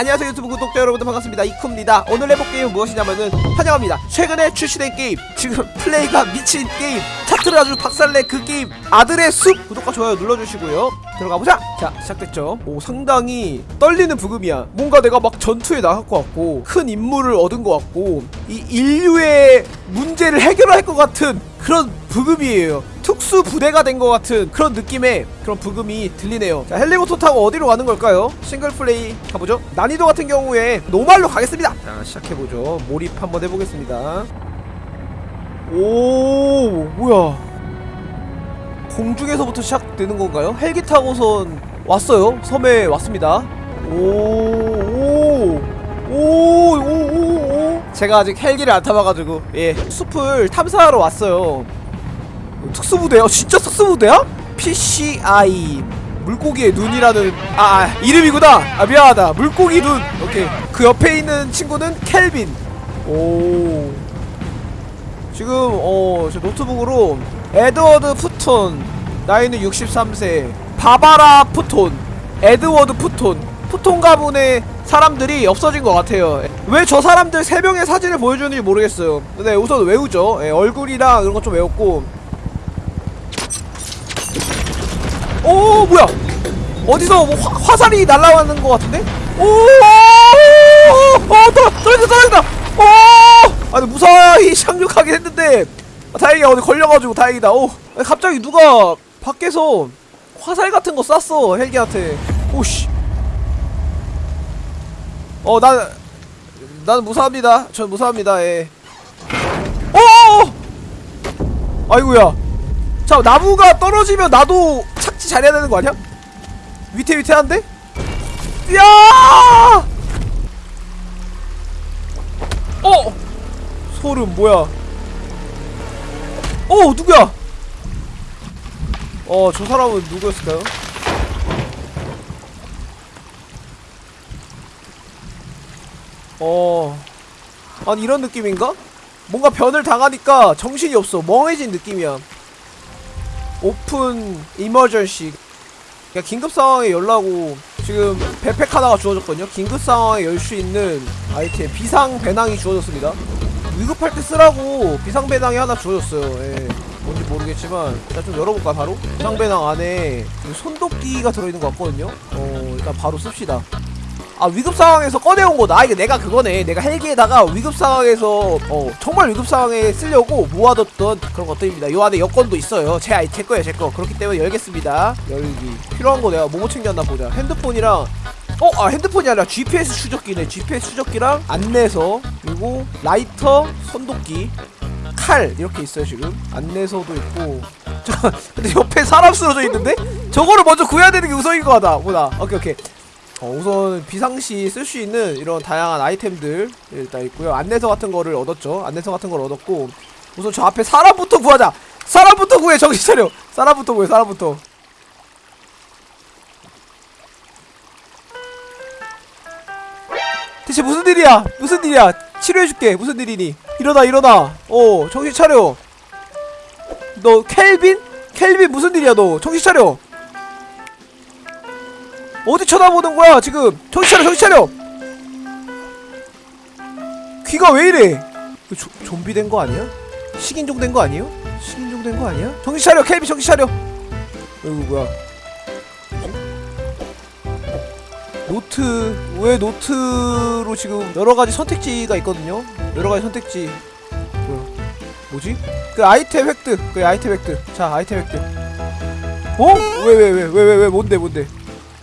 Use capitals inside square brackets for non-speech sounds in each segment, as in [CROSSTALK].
안녕하세요 유튜브 구독자 여러분들 반갑습니다. 이쿠입니다. 오늘 해볼 게임은 무엇이냐면은 환영합니다. 최근에 출시된 게임 지금 플레이가 미친 게임 차트를 아주 박살내 그 게임 아들의 숲 구독과 좋아요 눌러주시고요 들어가보자! 자 시작됐죠. 오 상당히 떨리는 브금이야. 뭔가 내가 막 전투에 나갈 것 같고 큰 임무를 얻은 것 같고 이 인류의 문제를 해결할 것 같은 그런 브금이에요. 특수 부대가 된 것 같은 그런 느낌의 그런 브금이 들리네요. 자 헬리콥터 타고 어디로 가는 걸까요? 싱글 플레이 가보죠. 난이도 같은 경우에 normal로 가겠습니다. 자 시작해보죠. 몰입 한번 해보겠습니다. 오 뭐야 공중에서부터 시작되는 건가요? 헬기 타고선 왔어요. 섬에 왔습니다. 오오오오오오. 제가 아직 헬기를 안 타봐가지고 예. 숲을 탐사하러 왔어요. 특수부대야? 진짜 특수부대야? PCI 물고기의 눈이라는 아, 아 이름이구나. 아 미안하다. 물고기 눈. 오케이. 그 옆에 있는 친구는 켈빈. 오. 지금 어저 노트북으로 에드워드 푸톤 나이는 63세 바바라 푸톤 에드워드 푸톤 푸톤 가문의 사람들이 없어진 것 같아요 왜 저 사람들 3명의 사진을 보여주는지 모르겠어요 근데 우선 외우죠 예, 얼굴이랑 이런 거좀 외웠고 오 뭐야 어디서 뭐 화, 화살이 날라오는 것 같은데? 오! 어, 떨어, 떨어진다, 떨어진다! 오! 아니, 무사히 [LAUGHS] 착륙하긴 했는데, 아, 다행이야, 어디 걸려가지고 다행이다. 오! 아니, 갑자기 누가 밖에서 화살 같은 거 쐈어, 헬기한테. 오씨. 어, 난, 무사합니다. 전 무사합니다, 예. 오! 아이고야. 자, 나무가 떨어지면 나도 착지 잘해야 되는 거 아니야? 위태위태한데? 야! 어! 소름 뭐야? 어 누구야? 어 저 사람은 누구였을까요? 어. 아니 이런 느낌인가? 뭔가 변을 당하니까 정신이 없어. 멍해진 느낌이야. open emergency. 그냥 긴급 상황에 열라고 지금 백팩 하나가 주어졌거든요. 긴급 상황에 열 수 있는 아이템. 비상 배낭이 주어졌습니다. 위급할 때 쓰라고 비상 배낭이 하나 주어졌어요. 예. 모르겠지만 일단 좀 열어볼까 바로 비상 배낭 안에 손도끼가 들어있는 것 같거든요 어 일단 바로 씁시다 아 위급 상황에서 꺼내온 거다. 아 이게 내가 그거네. 내가 헬기에다가 위급 상황에서 어 정말 위급 상황에 쓰려고 모아뒀던 그런 것들입니다. 요 안에 여권도 있어요. 제 아이 제 거예요, 제 거. 그렇기 때문에 열겠습니다. 열기. 필요한 거 내가 뭐뭐 챙겼나 보자. 핸드폰이랑 어, 아 핸드폰이 아니라 GPS 추적기네. GPS 추적기랑 안내서 그리고 라이터, 손도끼, 칼 이렇게 있어요 지금. 안내서도 있고. [LAUGHS] 자, 근데 옆에 사람 쓰러져 있는데 저거를 먼저 구해야 되는 게 우선인 것 같다. 보다. 오케이 오케이. 어, 우선 비상시 쓸 수 있는 이런 다양한 아이템들 일단 있고요 안내서 같은 거를 얻었죠 안내서 같은 걸 얻었고 우선 저 앞에 사람부터 구하자 사람부터 구해 정신 차려 사람부터 구해 사람부터 대체 무슨 일이야 무슨 일이야 치료해줄게. 무슨 일이니? 일어나 일어나. 어 정신 차려. 너 켈빈? 켈빈 무슨 일이야 너? 정신 차려. 어디 쳐다보는 거야 지금? 정신 차려 정신 차려. 귀가 왜 이래? 조, 좀비 된 거 아니야? 식인종 된 거 아니에요? 식인종 된 거 아니야? 정신 차려 켈비 정신 차려. 이거 뭐야 노트 왜 노트로 지금 여러가지 선택지가 있거든요. 여러가지 선택지. 뭐야? 뭐지? 그 아이템 획득 그 아이템 획득. 자 아이템 획득. 어? 왜 왜 왜 왜 왜 왜 뭔데 뭔데?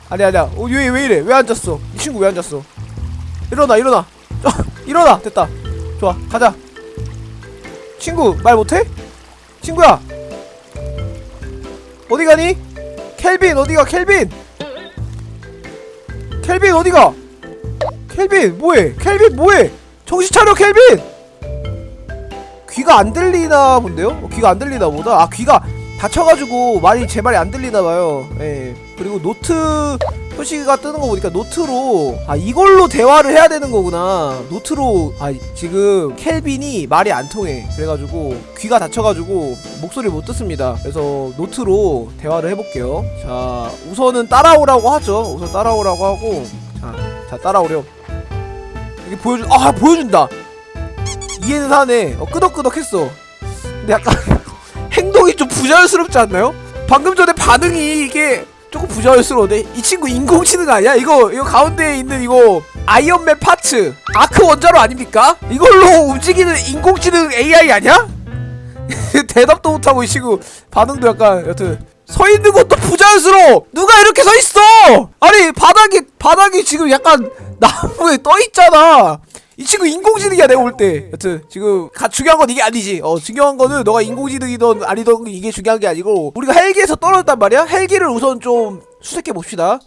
아니 아니야. 어, 왜, 왜 이래? 왜 앉았어? 이 친구 왜 앉았어? 일어나 일어나. 어, [LAUGHS] 일어나. 됐다. 좋아. 가자. 친구 말 못해? 친구야. 어디 가니? 켈빈 어디가 켈빈 켈빈 어디가? 켈빈 뭐해? 켈빈 뭐해? 정신 차려 켈빈! 귀가 안 들리나 본데요? 어, 귀가 안 들리나 보다. 아 귀가 다쳐가지고 말이 제 말이 안 들리나 봐요. 예. 그리고 노트 표시가 뜨는 거 보니까 노트로 아 이걸로 대화를 해야 되는 거구나. 노트로 아 지금 켈빈이 말이 안 통해. 그래가지고 귀가 다쳐가지고 목소리를 못 듣습니다. 그래서 노트로 대화를 해볼게요. 자 우선은 따라오라고 하죠. 우선 따라오라고 하고 자 자 따라오렴. 이게 보여준 아 보여준다. 이해는 하네. 어 끄덕끄덕했어. 근데 약간 [LAUGHS] 행동이 좀 부자연스럽지 않나요? 방금 전에 반응이 이게 조금 부자연스러운데 이 친구 인공지능 아니야? 이거 이거 가운데에 있는 이거 아이언맨 파츠 아크 원자로 아닙니까? 이걸로 움직이는 인공지능 AI 아니야? [LAUGHS] 대답도 못하고 이 친구 반응도 약간 여튼 서 있는 것도 부자연스러워 누가 이렇게 서 있어 아니 바닥에 바닥이 지금 약간 나무에 떠 있잖아 이 친구 인공지능이야 내가 볼 때. 여튼 지금 가, 중요한 건 이게 아니지. 어 중요한 거는 너가 인공지능이든 아니든 이게 중요한 게 아니고 우리가 헬기에서 떨어졌단 말이야. 헬기를 우선 좀 수색해 봅시다.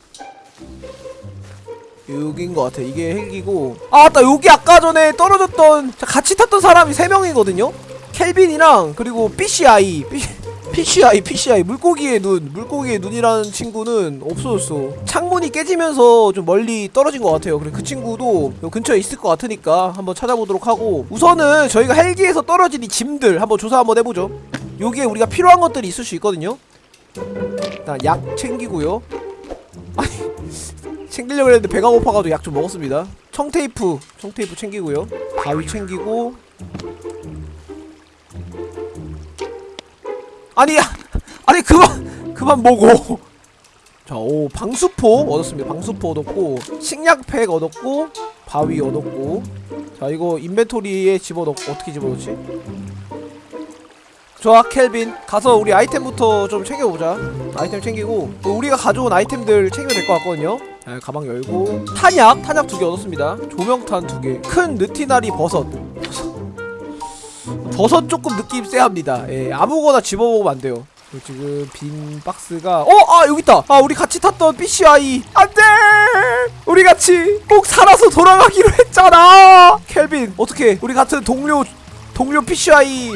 여기인 것 같아. 이게 헬기고. 아 맞다. 여기 아까 전에 떨어졌던 자, 같이 탔던 사람이 3명이거든요? 켈빈이랑 그리고 PCI PCI PCI 물고기의 눈 물고기의 눈이라는 친구는 없어졌어. 창문이 깨지면서 좀 멀리 떨어진 것 같아요. 그래 그 친구도 요 근처에 있을 것 같으니까 한번 찾아보도록 하고. 우선은 저희가 헬기에서 떨어진 이 짐들 한번 조사 한번 해보죠. 여기에 우리가 필요한 것들이 있을 수 있거든요. 일단 약 챙기고요. 아니 [LAUGHS] 챙기려고 했는데 배가 고파가지고 약 좀 먹었습니다. 청테이프 청테이프 챙기고요. 가위 챙기고 아니 아니 그만 그만 먹어 자오 방수포 얻었습니다. 방수포 얻었고 식량팩 얻었고 바위 얻었고. 자 이거 인벤토리에 집어넣고 어떻게 집어넣지? 좋아 켈빈. 가서 우리 아이템부터 좀 챙겨보자. 아이템 챙기고 또 우리가 가져온 아이템들 챙기면 될 것 같거든요. 자, 가방 열고. 탄약 탄약 두 개 얻었습니다. 조명탄 두개큰 느티나리 버섯 버섯 조금 느낌 쎄합니다. 예 아무거나 집어먹으면 안 돼요. 지금 빈 박스가 어! 아 여기 있다. 아 우리 같이 탔던 PCI 안돼! 우리 같이 꼭 살아서 돌아가기로 했잖아! 켈빈 어떻게 우리 같은 동료 동료 PCI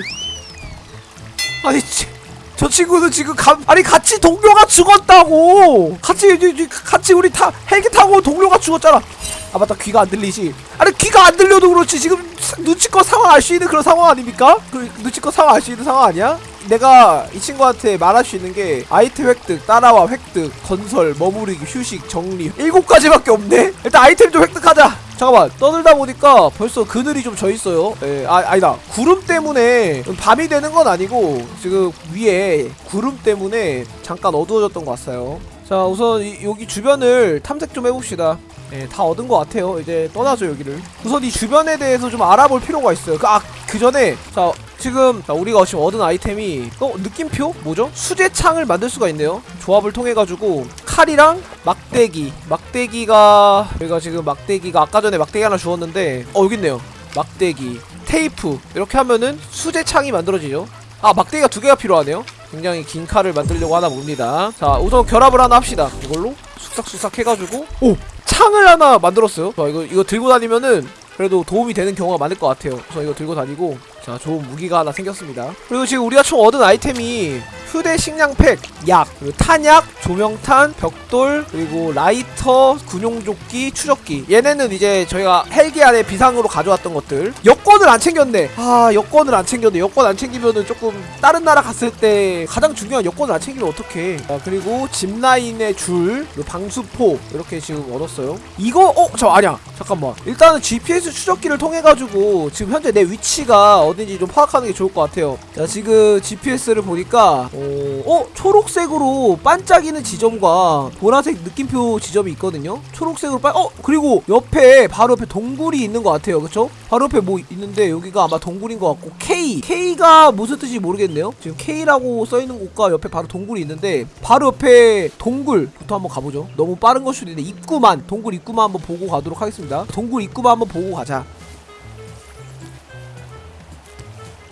아니 치, 저 친구는 지금 가, 아니 같이 동료가 죽었다고! 같이 같이 우리 타 헬기 타고 동료가 죽었잖아 아 맞다. 귀가 안 들리지? 아니 귀가 안 들려도 그렇지. 지금 사- 눈치껏 상황 알 수 있는 그런 상황 아닙니까? 그 눈치껏 상황 알 수 있는 상황 아니야? 내가 이 친구한테 말할 수 있는 게 아이템 획득, 따라와 획득, 건설, 머무르기, 휴식, 정리. 일곱 가지밖에 없네? 일단 아이템 좀 획득하자. 잠깐만. 떠들다 보니까 벌써 그늘이 좀 져있어요. 예, 아, 아니다. 구름 때문에 밤이 되는 건 아니고 지금 위에 구름 때문에 잠깐 어두워졌던 것 같아요. 자 우선 이, 여기 주변을 탐색 좀 해봅시다 예, 다 얻은 것 같아요. 이제 떠나죠 여기를. 우선 이 주변에 대해서 좀 알아볼 필요가 있어요. 그, 아, 그 전에 자 지금 자, 우리가 지금 얻은 아이템이 어 느낌표? 뭐죠? 수제창을 만들 수가 있네요. 조합을 통해 가지고 칼이랑 막대기. 막대기가 저희가 지금 막대기가 아까 전에 막대기 하나 주었는데 어 여기 있네요. 막대기. 테이프. 이렇게 하면은 수제창이 만들어지죠. 아 막대기가 두 개가 필요하네요. 굉장히 긴 칼을 만들려고 하나 봅니다. 자 우선 결합을 하나 합시다. 이걸로 쑥싹쑥싹 해가지고 오 창을 하나 만들었어요. 자 이거 이거 들고 다니면은 그래도 도움이 되는 경우가 많을 것 같아요. 그래서 이거 들고 다니고 자 좋은 무기가 하나 생겼습니다. 그리고 지금 우리가 총 얻은 아이템이 휴대 식량팩, 약, 탄약, 조명탄, 벽돌, 그리고 라이터, 군용조끼, 추적기. 얘네는 이제 저희가 헬기 안에 비상으로 가져왔던 것들. 여권을 안 챙겼네. 아 여권을 안 챙겼네. 여권 안 챙기면은 조금 다른 나라 갔을 때 가장 중요한 여권을 안 챙기면 어떡해. 아, 그리고 짚라인의 줄, 방수포 이렇게 지금 얻었어요. 이거 어? 저 아니야. 잠깐만. 일단은 GPS 추적기를 통해 가지고 지금 현재 내 위치가 어딘지 좀 파악하는 게 좋을 것 같아요. 자 지금 GPS를 보니까 어, 어? 초록색으로 반짝이는 지점과 보라색 느낌표 지점이 있거든요? 초록색으로 반 어? 그리고 옆에 바로 옆에 동굴이 있는 것 같아요. 그쵸? 바로 옆에 뭐 있는데 여기가 아마 동굴인 것 같고 K. K가 무슨 뜻인지 모르겠네요. 지금 K라고 써있는 곳과 옆에 바로 동굴이 있는데 바로 옆에 동굴부터 한번 가보죠. 너무 빠른 걸 수도 있는데 입구만 동굴 입구만 한번 보고 가도록 하겠습니다. 동굴 입구만 한번 보고 가자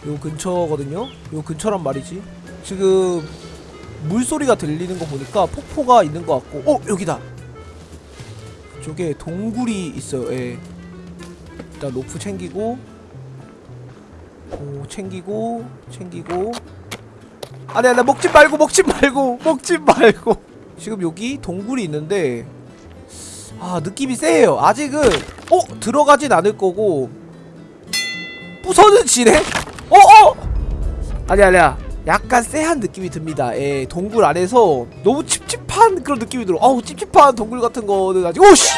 요 근처거든요. 요 근처란 말이지. 지금 물소리가 들리는 거 보니까 폭포가 있는 것 같고. 어 여기다! 저게 동굴이 있어요. 예. 일단 로프 챙기고 오 챙기고 챙기고. 아니 아니 먹지 말고 먹지 말고 [LAUGHS] 먹지 말고. 지금 여기 동굴이 있는데 아 느낌이 세요. 아직은 어 들어가진 않을 거고. 부서는 지네 아니 아니야 약간 쎄한 느낌이 듭니다 예 동굴 안에서 너무 찝찝한 그런 느낌이 들어 아우 찝찝한 동굴 같은 거는 아직 오씨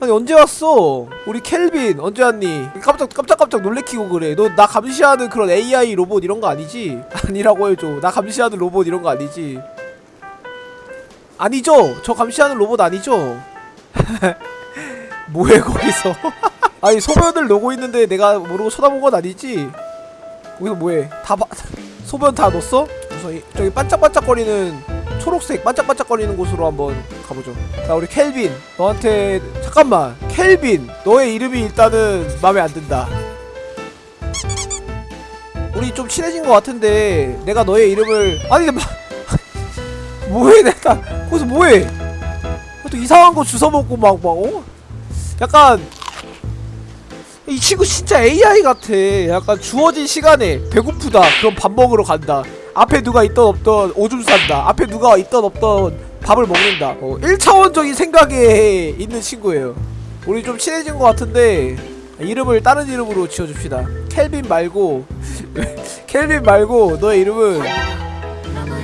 아니 언제 왔어? 우리 켈빈 언제 왔니? 깜짝 깜짝깜짝 놀래키고 그래. 너 나 감시하는 그런 AI 로봇 이런 거 아니지? [LAUGHS] 아니라고 해줘. 나 감시하는 로봇 이런 거 아니지? 아니죠? 저 감시하는 로봇 아니죠? [LAUGHS] 뭐해 거기서? [LAUGHS] 아니 소변을 놓고 있는데 내가 모르고 쳐다본 건 아니지? 거기서 뭐해? 다 봐. [LAUGHS] 소변 다 넣었어? 우선 이, 저기 반짝반짝거리는 초록색 반짝반짝거리는 곳으로 한번 가보죠. 자 우리 켈빈 너한테 잠깐만 켈빈 너의 이름이 일단은 마음에 안 든다. 우리 좀 친해진 것 같은데 내가 너의 이름을 아니 마... [LAUGHS] 뭐해 내가 거기서 뭐해? 또 이상한 거 주워 먹고 막막 어? 약간 이 친구 진짜 AI 같아. 약간 주어진 시간에 배고프다. 그럼 밥 먹으러 간다. 앞에 누가 있던 없던 오줌 싼다. 앞에 누가 있던 없던 밥을 먹는다. 어, 1차원적인 생각에 있는 친구예요. 우리 좀 친해진 것 같은데 이름을 다른 이름으로 지어줍시다. 켈빈 말고 [LAUGHS] 켈빈 말고 너의 이름은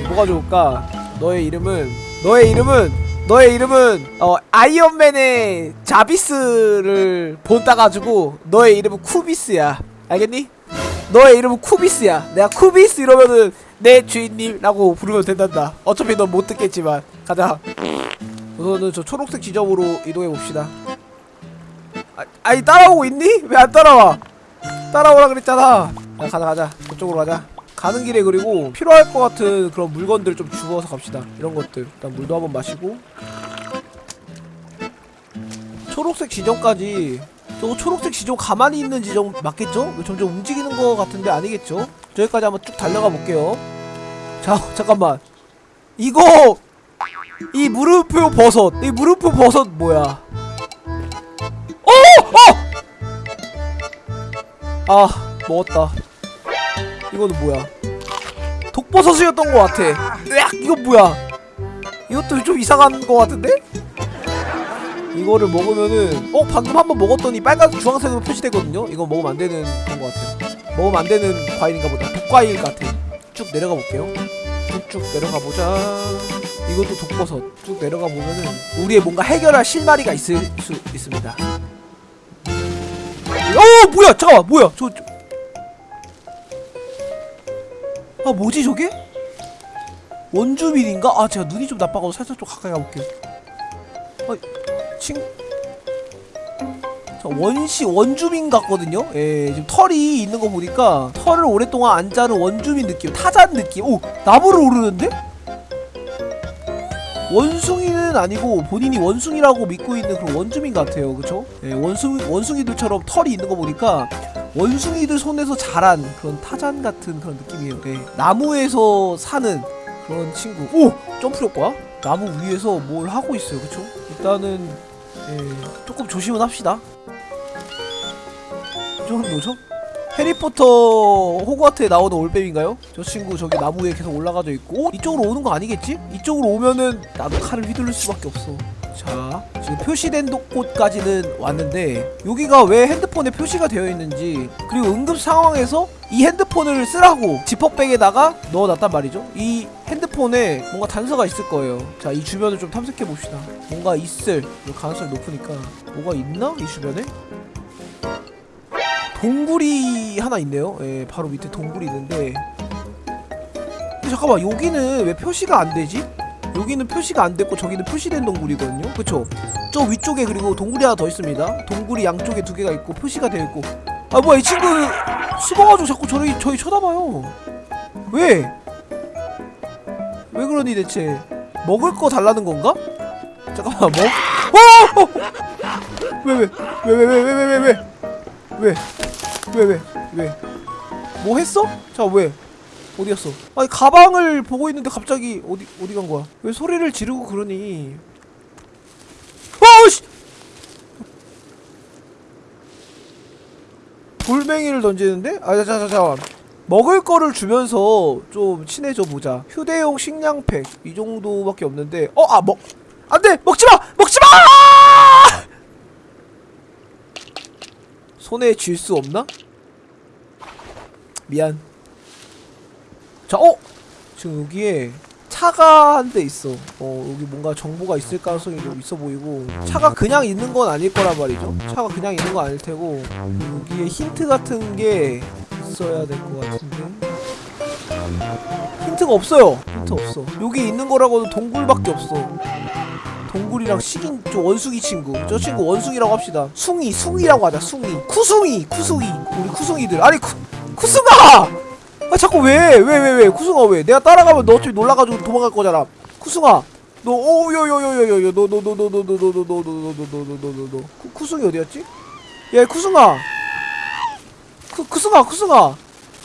뭐가 좋을까? 너의 이름은 너의 이름은 너의 이름은 어 아이언맨의 자비스를 본따 가지고 너의 이름은 쿠비스야. 알겠니? 너의 이름은 쿠비스야. 내가 쿠비스 이러면은 내 주인님라고 부르면 된단다. 어차피 넌 못 듣겠지만 가자. 우선은 저 초록색 지점으로 이동해 봅시다. 아, 아니 따라오고 있니? 왜 안 따라와? 따라오라 그랬잖아. 야, 가자 가자. 그쪽으로 가자. 가는 길에 그리고 필요할 것 같은 그런 물건들 좀 주워서 갑시다. 이런 것들. 일단 물도 한번 마시고. 초록색 지점까지. 저거 초록색 지점 가만히 있는 지점 맞겠죠? 점점 움직이는 것 같은데 아니겠죠? 저기까지 한번 쭉 달려가 볼게요. 자, [LAUGHS] 잠깐만. 이거 이 무릎표 버섯. 이 무릎표 버섯 뭐야? 어! 어! 아, 먹었다. 이거는 뭐야? 독버섯이었던 것 같아. 으악, 이거 뭐야? 이것도 좀 이상한 것 같은데? 이거를 먹으면은 어 방금 한번 먹었더니 빨간 주황색으로 표시되거든요. 이거 먹으면 안 되는 그런 것 같아요. 먹으면 안 되는 과일인가 보다. 독과일 같아. 쭉 내려가 볼게요. 쭉쭉 내려가 보자. 이것도 독버섯. 쭉 내려가 보면은 우리의 뭔가 해결할 실마리가 있을 수 있습니다. 어 뭐야? 잠깐만 뭐야? 저, 저... 아 뭐지 저게? 원주민인가? 아 제가 눈이 좀 나빠가지고 살짝 좀 가까이 가볼게요 아 친... 자, 원시 원주민 같거든요? 예 지금 털이 있는 거 보니까 털을 오랫동안 안 자른 원주민 느낌 타잔 느낌 오! 나무를 오르는데? 원숭이는 아니고 본인이 원숭이라고 믿고 있는 그런 원주민 같아요 그쵸? 예, 원숭이, 원숭이들처럼 털이 있는 거 보니까 원숭이들 손에서 자란 그런 타잔 같은 그런 느낌이에요. 네. 나무에서 사는 그런 친구. 오! 점프 효과? 나무 위에서 뭘 하고 있어요. 그쵸? 일단은 예, 조금 조심은 합시다. 이 정도죠? 해리포터 호그와트에 나오는 올빼미인가요? 저 친구 저기 나무 위에 계속 올라가져 있고 오? 이쪽으로 오는 거 아니겠지? 이쪽으로 오면은 나도 칼을 휘둘릴 수밖에 없어 자 지금 표시된 곳까지는 왔는데 여기가 왜 핸드폰에 표시가 되어 있는지 그리고 응급 상황에서 이 핸드폰을 쓰라고 지퍼백에다가 넣어놨단 말이죠 이 핸드폰에 뭔가 단서가 있을 거예요 자 이 주변을 좀 탐색해 봅시다 뭔가 있을 가능성이 높으니까 뭐가 있나? 이 주변에? 동굴이 하나 있네요 예 바로 밑에 동굴이 있는데 잠깐만 여기는 왜 표시가 안 되지? 여기는 표시가 안 됐고 저기는 표시된 동굴이거든요 그쵸? 저 위쪽에 그리고 동굴이 하나 더 있습니다 동굴이 양쪽에 두 개가 있고 표시가 되어 있고 아 뭐야 이 친구 숨어가지고 자꾸 저희, 저희 쳐다봐요 왜? 왜 그러니 대체 먹을 거 달라는 건가? 잠깐만 먹.. 어! 어! 왜 왜? 왜 왜 왜 왜 왜 왜 왜? 왜? 왜 왜? 왜? 뭐 했어? 자 왜? 어디 갔어? 아니 가방을 보고 있는데 갑자기 어디 어디 간 거야? 왜 소리를 지르고 그러니? 어씨! 돌멩이를 던지는데? 아, 자, 자, 자, 먹을 거를 주면서 좀 친해져 보자. 휴대용 식량팩 이 정도밖에 없는데, 어, 아, 먹, 안돼, 먹지 마, 먹지 마! 손에 쥘 수 없나? 미안. 자, 어? 지금 여기에 차가 한 대 있어. 어 여기 뭔가 정보가 있을 가능성이 좀 있어 보이고 차가 그냥 있는 건 아닐 거란 말이죠. 차가 그냥 있는 건 아닐 테고 여기에 힌트 같은 게 있어야 될 것 같은데 힌트가 없어요. 힌트 없어. 여기 있는 거라고는 동굴밖에 없어. 동굴이랑 식인 저 원숭이 친구 저 친구 원숭이라고 합시다 숭이 숭이라고 하자 숭이 쿠숭이 쿠숭이 우리 쿠숭이들 아니 쿠 쿠숭아 아 자꾸 왜 왜 왜 왜 쿠숭아 왜 내가 따라가면 너 어차피 놀라가지고 도망갈 거잖아 쿠숭아 너 오요요요요요요 너 너 너 너 너 너 너 너 너 너 너 너너 쿠숭이 어디였지 야 쿠숭아 쿠 쿠숭아 쿠숭아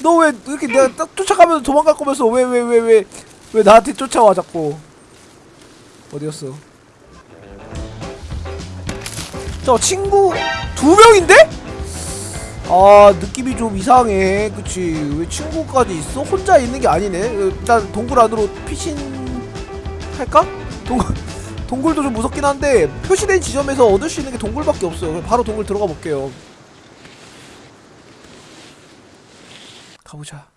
너 왜 이렇게 내가 딱 쫓아가면서 도망갈 거면서 왜 왜 왜 왜 왜 나한테 쫓아와 자꾸 어디였어 저 친구 두 명인데? 아 느낌이 좀 이상해 그치 왜 친구까지 있어? 혼자 있는 게 아니네 일단 동굴 안으로 피신 할까? 동, [LAUGHS] 동굴도 좀 무섭긴 한데 표시된 지점에서 얻을 수 있는 게 동굴밖에 없어요 바로 동굴 들어가 볼게요 가보자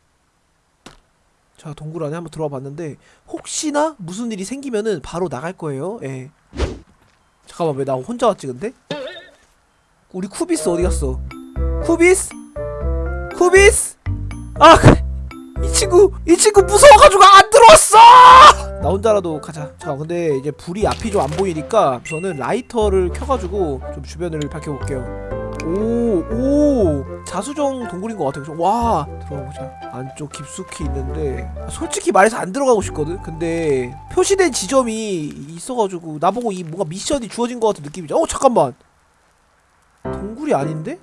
자 동굴 안에 한번 들어와 봤는데 혹시나 무슨 일이 생기면은 바로 나갈 거예요 예 잠깐만 왜 나 혼자 왔지 근데? 우리 쿠비스 어디 갔어? 쿠비스? 쿠비스? 아, 그래. 이 친구, 이 친구 무서워가지고 안 들어왔어! 나 혼자라도 가자. 자, 근데 이제 불이 앞이 좀 안 보이니까 저는 라이터를 켜가지고 좀 주변을 밝혀볼게요. 오, 오, 자수정 동굴인 것 같아요. 와, 들어가보자. 안쪽 깊숙이 있는데 아, 솔직히 말해서 안 들어가고 싶거든. 근데 표시된 지점이 있어가지고 나보고 이 뭔가 미션이 주어진 것 같은 느낌이죠. 어, 잠깐만. 동굴이 아닌데?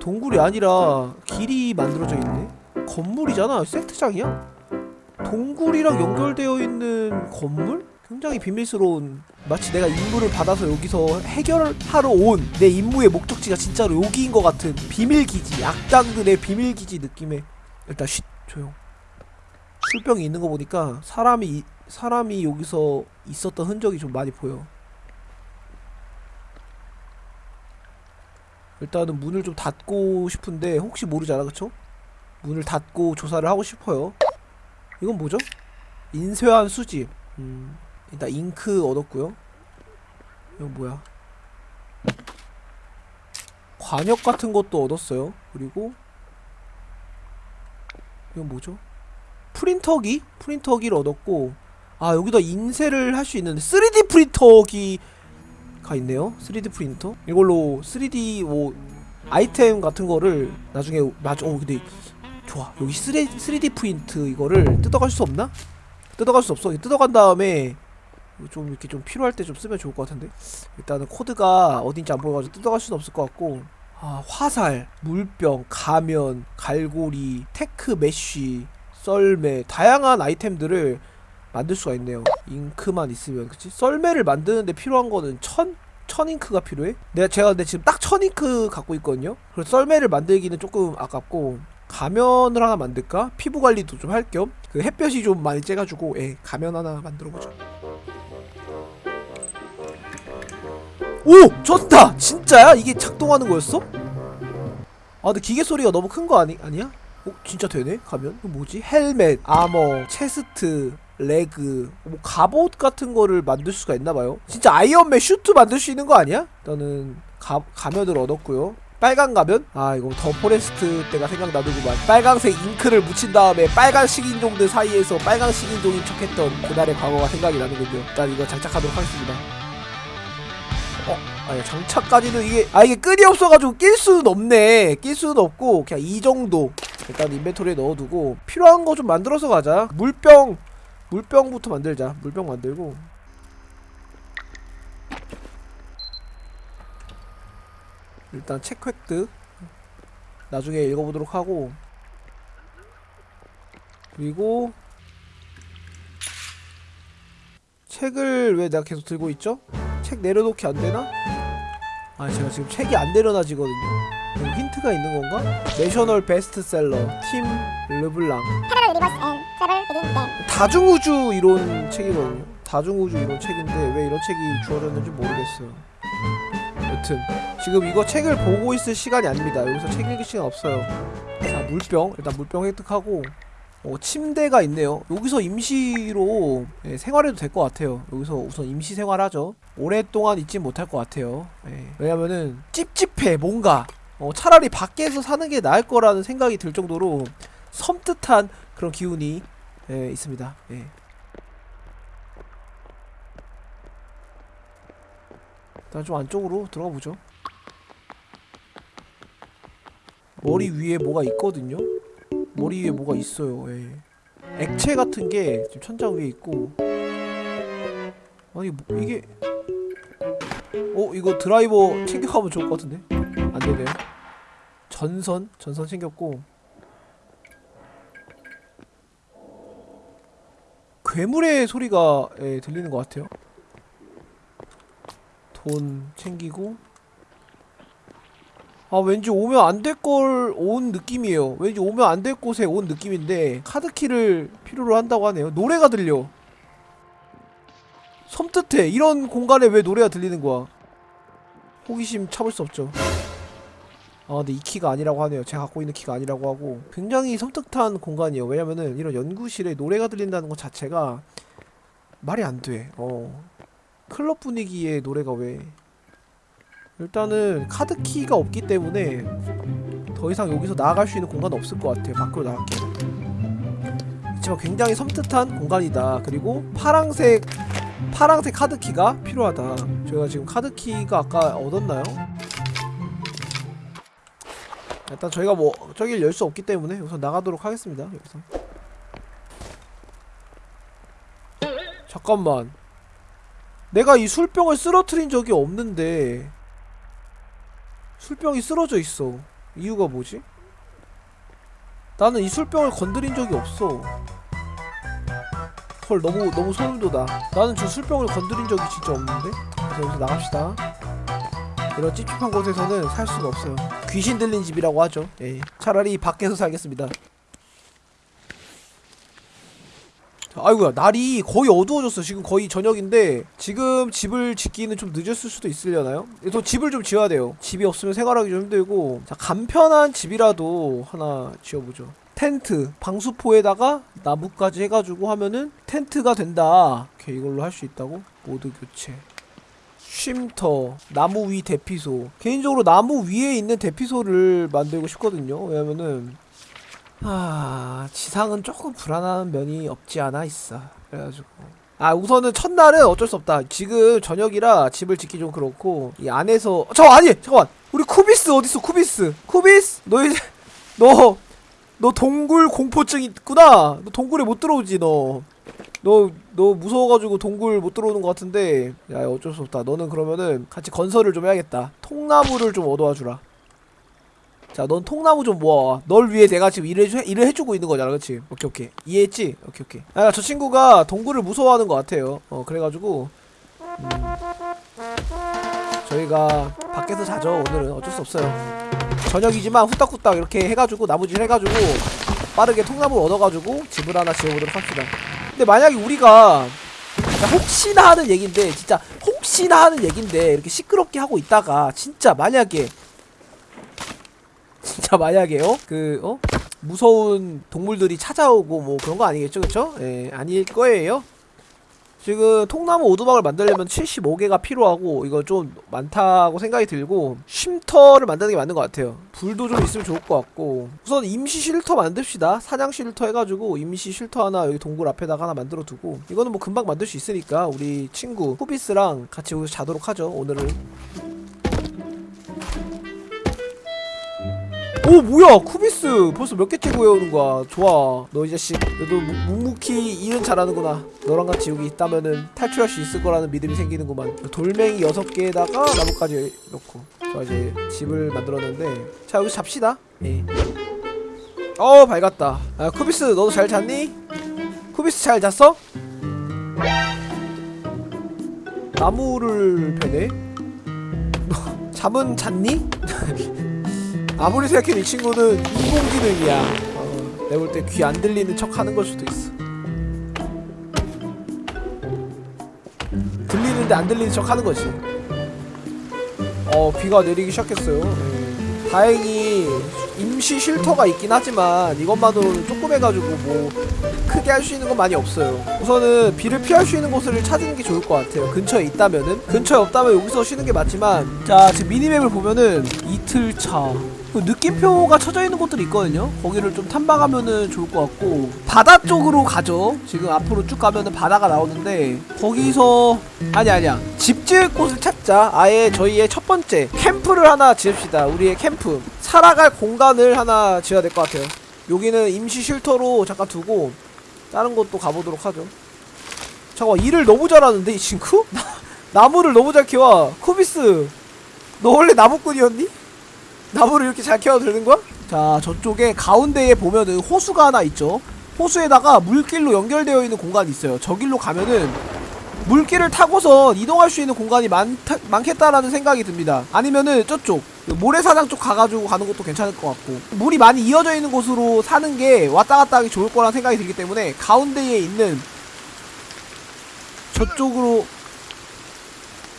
동굴이 아니라 길이 만들어져 있네. 건물이잖아. 세트장이야? 동굴이랑 연결되어 있는 건물? 굉장히 비밀스러운 마치 내가 임무를 받아서 여기서 해결하러 온 내 임무의 목적지가 진짜로 여기인 것 같은 비밀기지 악당들의 비밀기지 느낌의 일단 쉿 조용 술병이 있는 거 보니까 사람이 이- 사람이 여기서 있었던 흔적이 좀 많이 보여 일단은 문을 좀 닫고 싶은데 혹시 모르잖아 그쵸? 문을 닫고 조사를 하고 싶어요 이건 뭐죠? 인쇄한 수집 음, 일단 잉크 얻었고요 이건 뭐야 관역 같은 것도 얻었어요 그리고 이건 뭐죠? 프린터기? 프린터기를 얻었고 아 여기다 인쇄를 할 수 있는 3D 프린터기 가 있네요. 3D 프린터. 이걸로 3D 뭐 아이템 같은 거를 나중에 맞아 어 근데 좋아. 여기 3D, 3D 프린트 이거를 뜯어갈 수 없나? 뜯어갈 수 없어. 뜯어간 다음에 좀 이렇게 좀 필요할 때 좀 쓰면 좋을 것 같은데. 일단은 코드가 어딘지 안 보여가지고 뜯어갈 수는 없을 것 같고. 아 화살, 물병, 가면, 갈고리, tech mesh, 썰매 다양한 아이템들을 만들 수가 있네요 잉크만 있으면 그치? 썰매를 만드는데 필요한 거는 천? 천 잉크가 필요해? 내가 제가 근데 지금 딱 천 잉크 갖고 있거든요 그래서 썰매를 만들기는 조금 아깝고 가면을 하나 만들까? 피부 관리도 좀 할 겸 그 햇볕이 좀 많이 쬐가지고 예 가면 하나 만들어보자 오! 졌다! 진짜야? 이게 작동하는 거였어? 아 근데 기계 소리가 너무 큰 거 아니, 아니야? 어? 진짜 되네? 가면? 뭐지? 헬멧, armor, chest, leg 뭐 갑옷 같은 거를 만들 수가 있나봐요. 진짜 아이언맨 슈트 만들 수 있는 거 아니야? 일단은 가, 가면을 얻었고요. 빨간 가면? 아 이거 The Forest 때가 생각나더구만. 빨강색 잉크를 묻힌 다음에 빨간 식인종들 사이에서 빨간 식인종인 척했던 그날의 과거가 생각이 나는군요. 일단 이거 장착하도록 하겠습니다. 어? 아니 장착까지는 이게 아 이게 끈이 없어가지고 낄 수는 없네. 낄 수는 없고 그냥 이 정도. 일단 인벤토리에 넣어두고 필요한 거 좀 만들어서 가자. 물병 물병부터 만들자 물병 만들고 일단 책 획득 나중에 읽어보도록 하고 그리고 책을 왜 내가 계속 들고 있죠? 책 내려놓기 안 되나? 아 제가 지금 책이 안 내려놔지거든요. 힌트가 있는 건가? 내셔널 베스트셀러 팀 르블랑 Within Them. 다중우주 이론 책이거든요. 다중우주 이론 책인데 왜 이런 책이 주어졌는지 모르겠어요. 여튼 지금 이거 책을 보고 있을 시간이 아닙니다. 여기서 책 읽을 시간 없어요. 자 물병 일단 물병 획득하고 어, 침대가 있네요. 여기서 임시로 예, 생활해도 될 것 같아요. 여기서 우선 임시 생활하죠. 오랫동안 있지 못할 것 같아요. 예, 왜냐면은 찝찝해 뭔가. 어, 차라리 밖에서 사는 게 나을 거라는 생각이 들 정도로 섬뜩한 그런 기운이 예, 있습니다. 예. 일단 좀 안쪽으로 들어가 보죠. 머리 위에 뭐가 있거든요. 머리 위에 뭐가 있어요. 예. 액체 같은 게 지금 천장 위에 있고. 아니 뭐, 이게 어 이거 드라이버 챙겨가면 좋을 것 같은데 안 되네요. 전선 전선 챙겼고 괴물의 소리가 예, 들리는 것 같아요. 돈 챙기고. 아 왠지 오면 안 될 걸 온 느낌이에요. 왠지 오면 안 될 곳에 온 느낌인데 카드키를 필요로 한다고 하네요. 노래가 들려. 섬뜩해. 이런 공간에 왜 노래가 들리는 거야? 호기심 참을 수 없죠 아 근데 이 키가 아니라고 하네요. 제가 갖고 있는 키가 아니라고 하고. 굉장히 섬뜩한 공간이에요. 왜냐면은 이런 연구실에 노래가 들린다는 것 자체가 말이 안돼어. 클럽 분위기의 노래가 왜? 일단은 카드키가 없기 때문에 더 이상 여기서 나아갈 수 있는 공간은 없을 것 같아요. 밖으로 나갈게요. 그렇지만 굉장히 섬뜩한 공간이다. 그리고 파랑색 파랑색 카드키가 필요하다. 저희가 지금 카드키가 아까 얻었나요? 일단 저희가 뭐 저길 열 수 없기 때문에 우선 나가도록 하겠습니다 여기서. 잠깐만. 내가 이 술병을 쓰러트린 적이 없는데 술병이 쓰러져 있어. 이유가 뭐지? 나는 이 술병을 건드린 적이 없어. 헐 너무 너무 소름 돋아. 나는 저 술병을 건드린 적이 진짜 없는데? 그래서 여기서 나갑시다 이런 찝찝한 곳에서는 살 수가 없어요. 귀신 들린 집이라고 하죠. 예. 차라리 밖에서 살겠습니다. 자, 아이고야 날이 거의 어두워졌어. 지금 거의 저녁인데 지금 집을 짓기는 좀 늦었을 수도 있으려나요? 또 집을 좀 지어야 돼요. 집이 없으면 생활하기 좀 힘들고. 자 간편한 집이라도 하나 지어보죠. 텐트 방수포에다가 나무까지 해가지고 하면은 텐트가 된다. 오케이 이걸로 할 수 있다고? 모드 교체 쉼터 나무 위 대피소. 개인적으로 나무 위에 있는 대피소를 만들고 싶거든요. 왜냐면은 아 지상은 조금 불안한 면이 없지 않아 있어. 그래가지고. 아 우선은 첫날은 어쩔 수 없다. 지금 저녁이라 집을 짓기 좀 그렇고 이 안에서 저 아니 잠깐만. 우리 쿠비스 어딨어 쿠비스? 쿠비스? 너 이제 너 너 동굴 공포증 있구나. 너 동굴에 못 들어오지 너 너, 너 무서워가지고 동굴 못 들어오는 것 같은데 야 어쩔 수 없다 너는 그러면은 같이 건설을 좀 해야겠다 통나무를 좀 얻어와 주라 자, 넌 통나무 좀 모아와. 널 위해 내가 지금 일을, 해주, 일을 해주고 있는 거잖아, 그치? 오케이, 오케이. 이해했지? 오케이, 오케이. 아, 저 친구가 동굴을 무서워하는 것 같아요. 어, 그래가지고. 음, 저희가 밖에서 자죠, 오늘은. 어쩔 수 없어요. 저녁이지만 후딱후딱 이렇게 해가지고, 나무질 해가지고, 빠르게 통나무를 얻어가지고, 집을 하나 지어보도록 합시다. 근데 만약에 우리가, 혹시나 하는 얘긴데, 진짜 혹시나 하는 얘긴데, 이렇게 시끄럽게 하고 있다가, 진짜 만약에, 진짜 만약에요 그 어? 무서운 동물들이 찾아오고 뭐 그런 거 아니겠죠 그쵸? 예 아닐 거예요 지금 통나무 오두막을 만들려면 75개가 필요하고 이거 좀 많다고 생각이 들고 쉼터를 만드는 게 맞는 것 같아요. 불도 좀 있으면 좋을 것 같고. 우선 임시 쉴터 만듭시다. 사냥 쉴터 해가지고 임시 쉴터 하나 여기 동굴 앞에다가 하나 만들어 두고. 이거는 뭐 금방 만들 수 있으니까 우리 친구 후비스랑 같이 여기서 자도록 하죠 오늘은 오 뭐야? 쿠비스 벌써 몇 개째 구해오는 거야? 좋아. 너 이 자식 너도 묵- 묵묵히 일은 잘하는구나. 너랑 같이 여기 있다면은 탈출할 수 있을 거라는 믿음이 생기는구만. 돌멩이 6개에다가 나무까지 넣고. 자 이제 집을 만들었는데. 자 여기서 잡시다. 예. 어 밝았다. 아 쿠비스 너도 잘 잤니? 쿠비스 잘 잤어? 나무를 베네? 너 [LAUGHS] 잠은 잤니? [LAUGHS] 아무리 생각해도 이 친구는 인공지능이야. 어, 내가 볼 때 귀 안 들리는 척 하는 걸 수도 있어. 들리는데 안 들리는 척 하는 거지. 어, 비가 내리기 시작했어요. 예. 다행히 인 임시 쉴터가 있긴 하지만 이것만으로는 조금 해가지고 뭐 크게 할 수 있는 건 많이 없어요. 우선은 비를 피할 수 있는 곳을 찾는 게 좋을 것 같아요. 근처에 있다면은 근처에 없다면 여기서 쉬는 게 맞지만 자 지금 미니맵을 보면은 이틀 차. 그 느낌표가 쳐져 있는 곳들이 있거든요. 거기를 좀 탐방하면은 좋을 것 같고 바다 쪽으로 가죠. 지금 앞으로 쭉 가면은 바다가 나오는데 거기서 아니 아니야 집 지을 곳을 찾자. 아예 저희의 첫 번째 캠프를 하나 지읍시다. 우리의 캠프 살아갈 공간을 하나 지어야 될 것 같아요. 여기는 임시 쉴터로 잠깐 두고 다른 곳도 가보도록 하죠. 잠깐 일을 너무 잘하는데 이 친구? [LAUGHS] 나, 나무를 너무 잘 키워. 쿠비스 너 원래 나무꾼이었니? 나무를 이렇게 잘 키워도 되는 거야? 자 저쪽에 가운데에 보면은 호수가 하나 있죠. 호수에다가 물길로 연결되어 있는 공간이 있어요. 저 길로 가면은 물길을 타고서 이동할 수 있는 공간이 많다, 많겠다라는 생각이 듭니다. 아니면은 저쪽 그 모래사장 쪽 가가지고 가는 것도 괜찮을 것 같고. 물이 많이 이어져 있는 곳으로 사는 게 왔다 갔다 하기 좋을 거라는 생각이 들기 때문에 가운데에 있는 저쪽으로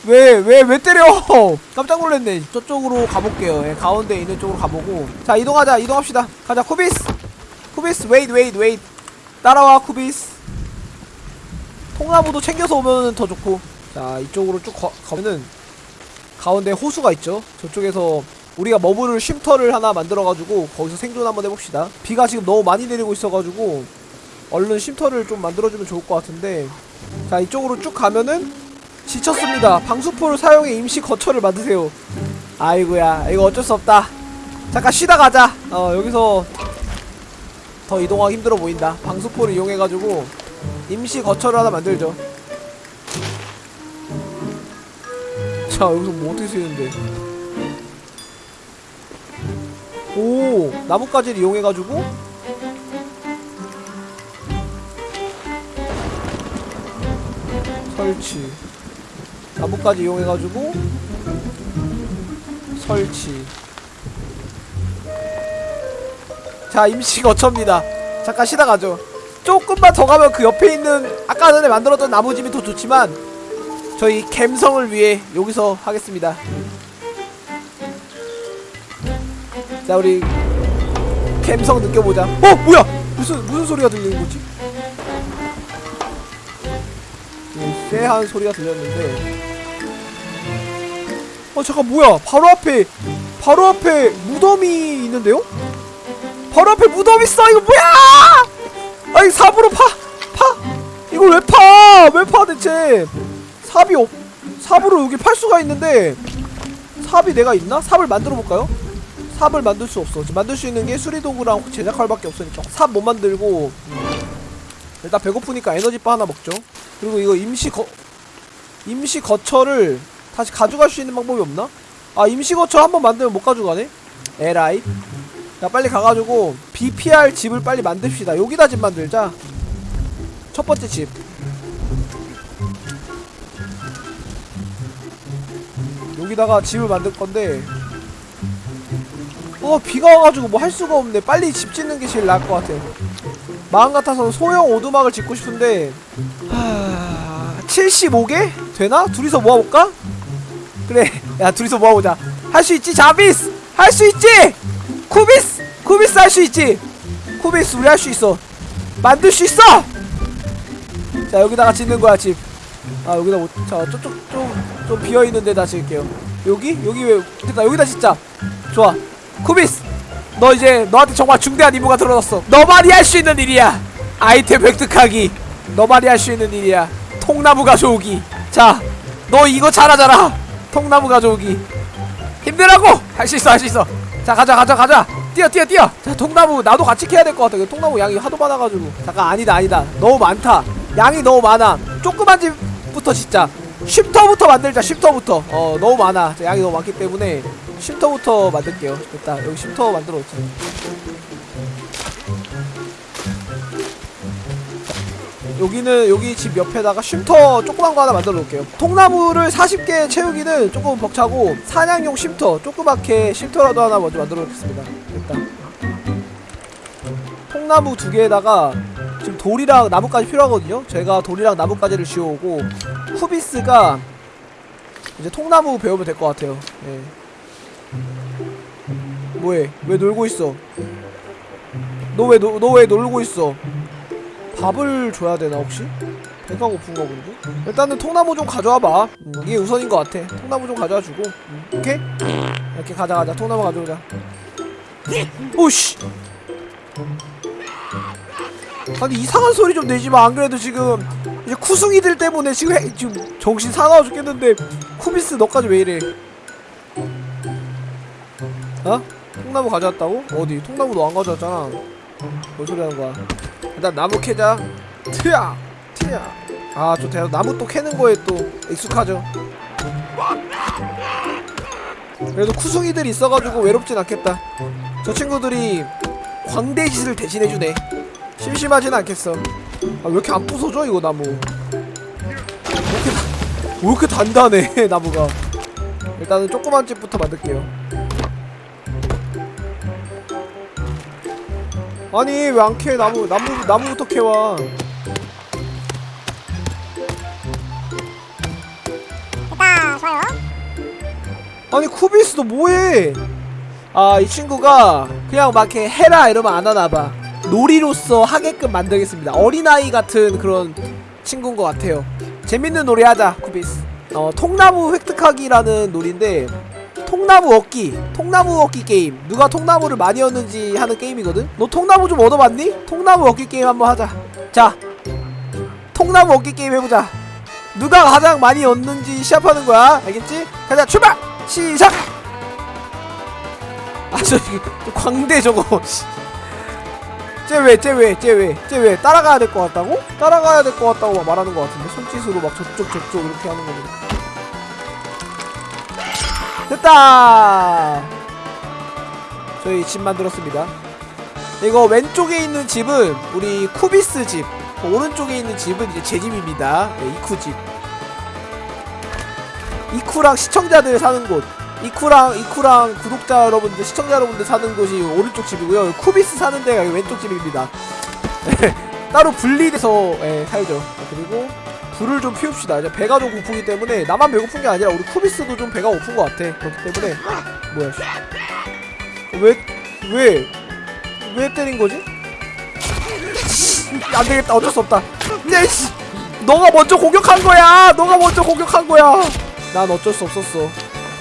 왜, 왜, 왜 때려! [LAUGHS] 깜짝 놀랐네. 저쪽으로 가볼게요. 예, 가운데 있는 쪽으로 가보고. 자, 이동하자, 이동합시다. 가자, 쿠비스! 쿠비스, wait, wait, wait. 따라와, 쿠비스. 통나무도 챙겨서 오면 더 좋고. 자, 이쪽으로 쭉 가, 가면은, 가운데 호수가 있죠. 저쪽에서 우리가 머무를 쉼터를 하나 만들어가지고, 거기서 생존 한번 해봅시다. 비가 지금 너무 많이 내리고 있어가지고, 얼른 쉼터를 좀 만들어주면 좋을 것 같은데. 자, 이쪽으로 쭉 가면은, 지쳤습니다. 방수포를 사용해 임시 거처를 만드세요. 아이고야, 이거 어쩔 수 없다. 잠깐 쉬다 가자. 어, 여기서 더 이동하기 힘들어 보인다. 방수포를 이용해가지고 임시 거처를 하나 만들죠. 자, 여기서 뭐 어떻게 쓰이는데? 오, 나뭇가지를 이용해가지고 설치. 나뭇가지 이용해가지고 설치. 자 임시 거처입니다. 잠깐 쉬다 가죠. 조금만 더 가면 그 옆에 있는 아까 전에 만들었던 나무집이 더 좋지만 저희 갬성을 위해 여기서 하겠습니다. 자 우리 갬성 느껴보자. 어 뭐야? 무슨 무슨 소리가 들리는 거지? 네, 쎄한 소리가 들렸는데 어 잠깐 뭐야 바로 앞에 바로 앞에 무덤이 있는데요? 바로 앞에 무덤 있어 이거 뭐야 아니 삽으로 파! 파! 이걸 왜 파! 왜 파 대체 삽이 없 삽으로 여기 팔 수가 있는데 삽이 내가 있나? 삽을 만들어 볼까요? 삽을 만들 수 없어 만들 수 있는 게 수리도구랑 제작칼밖에 없으니까 삽 못 만들고 일단 배고프니까 에너지바 하나 먹죠 그리고 이거 임시 거 임시 거처를 다시 가져갈 수 있는 방법이 없나? 아 임시 거처 한번 만들면 못 가져가네? 에라이 자 빨리 가가지고 BPR 집을 빨리 만듭시다 여기다 집 만들자 첫 번째 집 여기다가 집을 만들 건데 어 비가 와가지고 뭐 할 수가 없네 빨리 집 짓는 게 제일 나을 것 같아 마음 같아서는 소형 오두막을 짓고 싶은데 하... 75개? 되나? 둘이서 모아볼까? 그래 야 둘이서 모아보자. 할 수 있지 자비스! 할 수 있지! 쿠비스! 쿠비스 할 수 있지! 쿠비스 우리 할 수 있어. 만들 수 있어! 자 여기다가 짓는 거야 집 아 여기다 못, 자 저쪽 좀, 좀 비어있는 데다 짓을게요. 여기? 여기 왜 됐다 여기다 짓자. 좋아. 쿠비스 너 이제 너한테 정말 중대한 임무가 들어졌어. 너만이 할 수 있는 일이야. 아이템 획득하기. 너만이 할 수 있는 일이야. 통나무 가져오기. 자 너 이거 잘하잖아 통나무 가져오기. 힘내라고! 할 수 있어 할 수 있어. 자 가자 가자 가자. 뛰어 뛰어 뛰어. 자 통나무 나도 같이 캐야 될 것 같아. 통나무 양이 하도 많아가지고. 잠깐 아니다 아니다. 너무 많다. 양이 너무 많아. 조그만 집부터 짓자. 쉼터부터 만들자 쉼터부터. 어 너무 많아. 자, 양이 너무 많기 때문에 쉼터부터 만들게요. 됐다. 여기 쉼터 만들어 놓자 여기는 여기 집 옆에다가 쉼터 조그만 거 하나 만들어 놓을게요 통나무를 40개 채우기는 조금 벅차고 사냥용 쉼터 조그맣게 쉼터라도 하나 먼저 만들어 놓겠습니다 됐다 통나무 두 개에다가 지금 돌이랑 나뭇가지 필요하거든요 제가 돌이랑 나뭇가지를 지어오고 쿠비스가 이제 통나무 배우면 될 것 같아요 예. 뭐해? 왜 놀고 있어? 너 왜 너 왜 놀고 있어? 밥을 줘야 되나 혹시? 배가 고픈가 본데? 일단은 통나무 좀 가져와봐 음, 이게 우선인 것 같아 통나무 좀 가져와주고 음, 오케이? 이렇게 가자 가자 통나무 가져오자 오씨 아니 이상한 소리 좀 내지마 안 그래도 지금 이제 쿠숭이들 때문에 지금 해- 지금 정신 사나워 죽겠는데 쿠비스 너까지 왜 이래 어? 통나무 가져왔다고? 어디? 통나무 너 안 가져왔잖아 뭔 소리 하는 거야 일단 나무 캐자. 트야 트야. 아저 대단 나무 또 캐는 거에 또 익숙하죠. 그래도 쿠숭이들이 있어가지고 외롭진 않겠다. 저 친구들이 광대짓을 대신해주네. 심심하진 않겠어. 아 왜 이렇게 안 부서져 이거 나무? 왜 이렇게, 다- 왜 이렇게 단단해 [LAUGHS] 나무가? 일단은 조그만 집부터 만들게요 아니 왜 안 캐? 나무 나무 나무부터 캐와. 됐다 좋아요. 아니 쿠비스 너 뭐해? 아 이 친구가 그냥 막 이렇게 해라 이러면 안 하나봐. 놀이로서 하게끔 만들겠습니다. 어린아이 같은 그런 친구인 것 같아요. 재밌는 놀이 하자 쿠비스. 어 통나무 획득하기라는 놀이인데 통나무 얻기 통나무 얻기 게임 누가 통나무를 많이 얻는지 하는 게임이거든 너 통나무 좀 얻어봤니? 통나무 얻기 게임 한번 하자 자 통나무 얻기 게임 해보자 누가 가장 많이 얻는지 시합하는 거야 알겠지? 가자 출발! 시작! 아저 광대 저거 [LAUGHS] 쟤왜 쟤왜 쟤왜 쟤왜 따라가야 될 것 같다고? 따라가야 될 것 같다고 막 말하는 것 같은데 손짓으로 막 저쪽 저쪽 이렇게 하는 거는 됐다! 저희 집 만들었습니다. 이거 왼쪽에 있는 집은 우리 쿠비스 집 오른쪽에 있는 집은 이제 제 집입니다. 네, 이쿠 집. 이쿠랑 시청자들 사는 곳. 이쿠랑 이쿠랑 구독자 여러분들 시청자 여러분들 사는 곳이 오른쪽 집이고요. 쿠비스 사는 데가 왼쪽 집입니다. [LAUGHS] 따로 분리돼서 예, 살죠. 그리고 불을 좀 피웁시다. 이제 배가 좀 고프기 때문에 나만 배고픈 게 아니라 우리 쿠비스도 좀 배가 고픈 것 같아. 그렇기 때문에 뭐야 왜 왜왜 왜 때린 거지? 안 되겠다. 어쩔 수 없다. 네, 씨. 너가 먼저 공격한 거야. 너가 먼저 공격한 거야. 난 어쩔 수 없었어.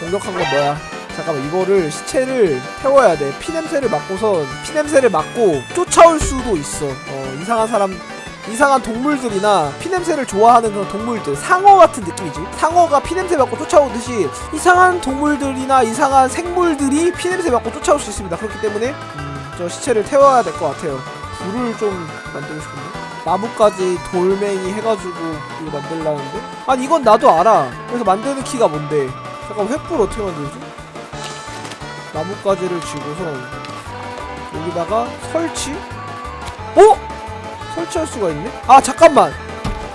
공격한 건 너야? 잠깐만 이거를 시체를 태워야 돼. 피 냄새를 맡고선 피 냄새를 맡고 쫓아올 수도 있어. 어 이상한 사람 이상한 동물들이나 피냄새를 좋아하는 그런 동물들 상어 같은 느낌이지. 상어가 피냄새 맡고 쫓아오듯이 이상한 동물들이나 이상한 생물들이 피냄새 맡고 쫓아올 수 있습니다. 그렇기 때문에 음, 저 시체를 태워야 될 것 같아요. 불을 좀 만들고 싶은데? 나무까지 돌멩이 해가지고 이거 만들라는데? 아니 이건 나도 알아. 그래서 만드는 키가 뭔데? 잠깐 횃불 어떻게 만들지? 나뭇가지를 쥐고서 여기다가 설치? 어? 설치할 수가 있네? 아 잠깐만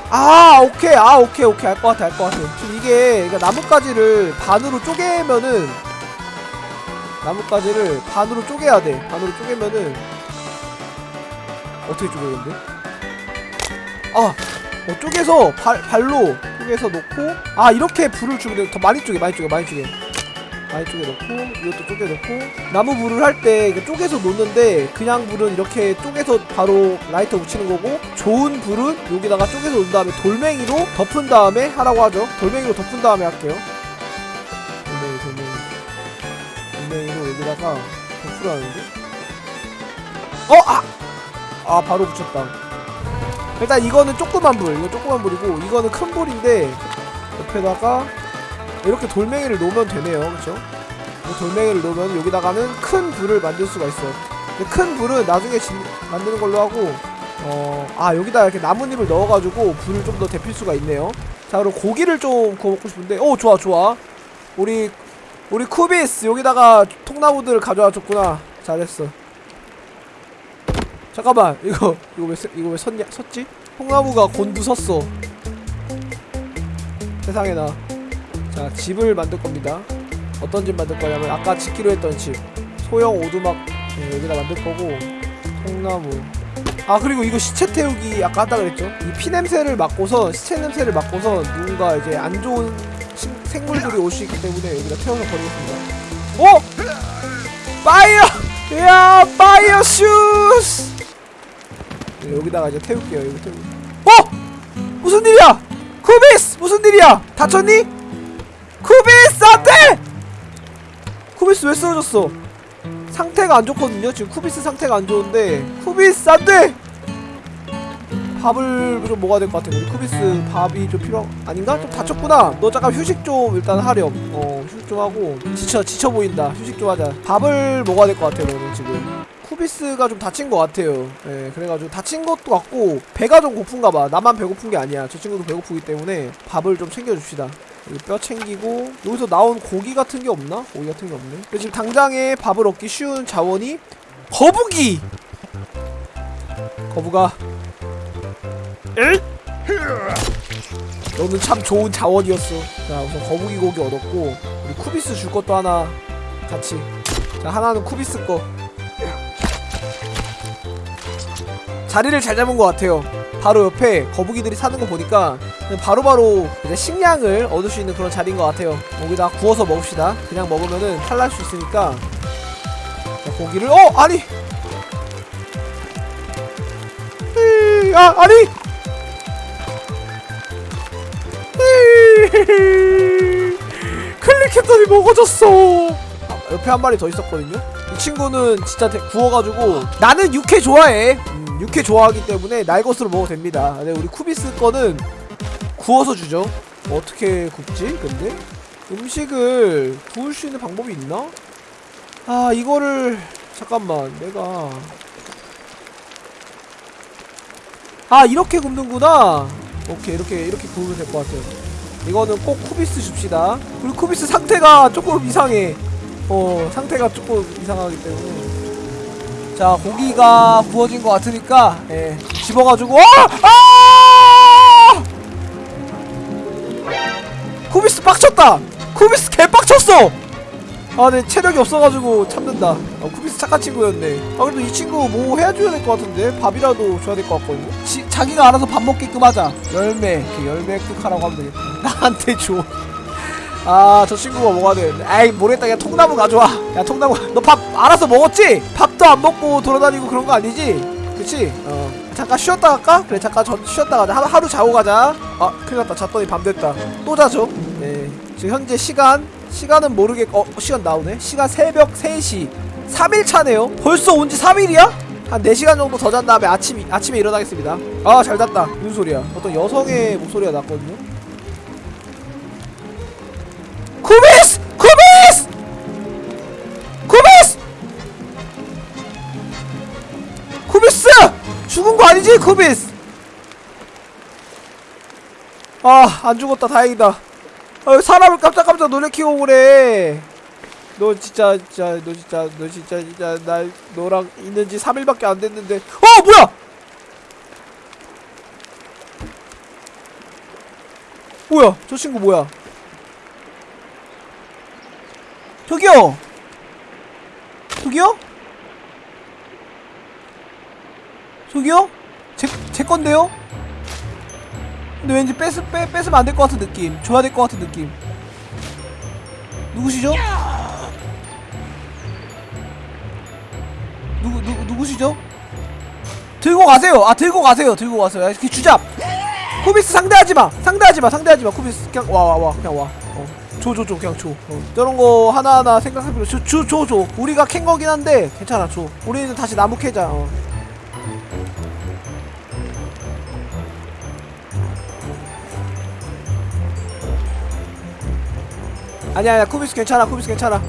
아 오케이 아 오케이 오케이 알 것 같아 알 것 같아 지금 이게 그러니까 나뭇가지를 반으로 쪼개면은 나뭇가지를 반으로 쪼개야 돼 반으로 쪼개면은 어떻게 쪼개는데? 아 어, 쪼개서 발, 발로 쪼개서 놓고 아 이렇게 불을 주면 돼. 더 많이 쪼개 많이 쪼개 많이 쪼개 많이 쪼개 놓고 이것도 쪼개 놓고. 나무 불을 할 때 쪼개서 놓는데 그냥 불은 이렇게 쪼개서 바로 라이터 붙이는 거고 좋은 불은 여기다가 쪼개서 놓은 다음에 돌멩이로 덮은 다음에 하라고 하죠. 돌멩이로 덮은 다음에 할게요. 돌멩이 돌멩이. 돌멩이로 여기다가 덮으라는데. 어! 아! 아 바로 붙였다. 일단 이거는 조그만 불. 이거 조그만 불이고 이거는 큰 불인데 옆에다가 이렇게 돌멩이를 놓으면 되네요. 그쵸? 이 돌멩이를 놓으면 여기다가는 큰 불을 만들 수가 있어요. 큰 불은 나중에 진, 만드는 걸로 하고 어 아 여기다 이렇게 나뭇잎을 넣어가지고 불을 좀 더 데필 수가 있네요. 자 그럼 고기를 좀 구워 먹고 싶은데 오 좋아 좋아. 우리 우리 쿠비스 여기다가 통나무들을 가져와 줬구나. 잘했어. 잠깐만 이거 이거 왜 서- 이거 왜 섰냐 섰지? 통나무가 곤두 섰어. 세상에 나 자 집을 만들 겁니다. 어떤 집 만들 거냐면 아까 짓기로 했던 집. 소형 오두막 네, 여기다 만들 거고 통나무. 아 그리고 이거 시체 태우기 아까 한다 그랬죠? 이 피냄새를 맡고서 시체 냄새를 맡고서 누군가 이제 안 좋은 신- 생물들이 올 수 있기 때문에 여기다 태워서 버리겠습니다. 어? 파이어! 야 파이어 슈스! 여기다가 이제 태울게요 여기 태우 어? 무슨 일이야? 쿠비스 무슨 일이야? 다쳤니 쿠비스 안돼 쿠비스 왜 쓰러졌어? 상태가 안 좋거든요. 지금 쿠비스 상태가 안 좋은데 쿠비스 안돼 밥을 좀 먹어야 될 것 같아 우리 쿠비스 밥이 좀 필요 아닌가? 좀 다쳤구나. 너 잠깐 휴식 좀 일단 하렴. 어 휴식 좀 하고 지쳐 지쳐 보인다. 휴식 좀 하자. 밥을 먹어야 될 것 같아 너는 지금. 쿠비스가 좀 다친 것 같아요. 예 그래가지고 다친 것도 같고 배가 좀 고픈가 봐. 나만 배고픈 게 아니야. 저 친구도 배고프기 때문에 밥을 좀 챙겨줍시다 여기 뼈 챙기고 여기서 나온 고기 같은 게 없나? 고기 같은 게 없네. 지금 당장에 밥을 얻기 쉬운 자원이 거북이! 거북아. 너는 참 좋은 자원이었어. 자 우선 거북이 고기 얻었고 우리 쿠비스 줄 것도 하나 같이. 자 하나는 쿠비스 거. 자리를 잘 잡은 것 같아요 바로 옆에 거북이들이 사는 거 보니까 바로바로 이제 식량을 얻을 수 있는 그런 자리인 것 같아요. 여기다 구워서 먹읍시다. 그냥 먹으면은 탈날 수 있으니까. 자, 고기를 어 아니! 아 아니! 클릭했더니 먹어졌어! 아, 옆에 한 마리 더 있었거든요 이 친구는 진짜 대- 구워가지고 나는 육회 좋아해. 음, 육회 좋아하기 때문에 날 것으로 먹어도 됩니다. 근데 우리 쿠비스 거는 구워서 주죠. 어떻게 굽지 근데? 음식을 구울 수 있는 방법이 있나? 아 이거를 잠깐만 내가. 아 이렇게 굽는구나. 오케이 이렇게 이렇게 구우면 될 것 같아요. 이거는 꼭 쿠비스 줍시다. 우리 쿠비스 상태가 조금 이상해 어 상태가 조금 이상하기 때문에 자 고기가 구워진 것 같으니까 예 집어가지고 어! 아! 쿠비스 빡쳤다 쿠비스 개빡쳤어 아, 네 체력이 없어가지고 참는다. 아, 쿠비스 착한 친구였네. 아, 그래도 이 친구 뭐 해줘야 될 것 같은데 밥이라도 줘야 될 것 같거든요. 지, 자기가 알아서 밥 먹게끔 하자. 열매, 그 열매 뚝하라고 하면 되겠다. 나한테 줘. 아, 저 친구가 먹어야 되는데. 에이, 모르겠다. 야, 통나무 가져와. 야, 통나무. [LAUGHS] 너 밥 알아서 먹었지? 밥도 안 먹고 돌아다니고 그런 거 아니지? 그치? 어. 잠깐 쉬었다 갈까? 그래, 잠깐 전 쉬었다 가자. 하루, 하루 자고 가자. 아, 큰일 났다. 잤더니 밤 됐다. 또 자죠. 네. 지금 현재 시간 시간은 모르겠 어 시간 나오네 시간 새벽 3시 3일 차네요 벌써 온 지 3일이야? 한 4시간 정도 더 잔 다음에 아침, 아침에 일어나겠습니다 아 잘 잤다 무슨 소리야 어떤 여성의 목소리가 났거든요 쿠비스! 쿠비스! 쿠비스! 쿠비스! 죽은 거 아니지 쿠비스? 아 안 죽었다 다행이다 아, 사람을 깜짝깜짝 놀래키고 그래. 너 진짜 진짜 너 진짜 너 진짜 진짜 나 너랑 있는 지 3일밖에 안 됐는데. 어, 뭐야? 뭐야? 저 친구 뭐야? 저기요. 저기요? 저기요? 제, 제 건데요? 근데 왠지 뺏, 빼, 뺏으면 안 될 것 같은 느낌 줘야 될 것 같은 느낌 누구시죠? 누구, 누구, 누구시죠? 들고 가세요 아 들고 가세요 들고 가세요 야, 이렇게 주잡 쿠비스 상대하지마 상대하지마 상대하지마 쿠비스 그냥 와 와 와 그냥 와 어. 줘, 줘, 줘, 그냥 줘. 어. 저런 거 하나하나 생각할 필요, 줘, 줘, 줘, 줘. 우리가 캔 거긴 한데, 괜찮아, 줘. 우리는 다시 나무 캐자, 어. 아니야 아니야 쿠비스 괜찮아 쿠비스 괜찮아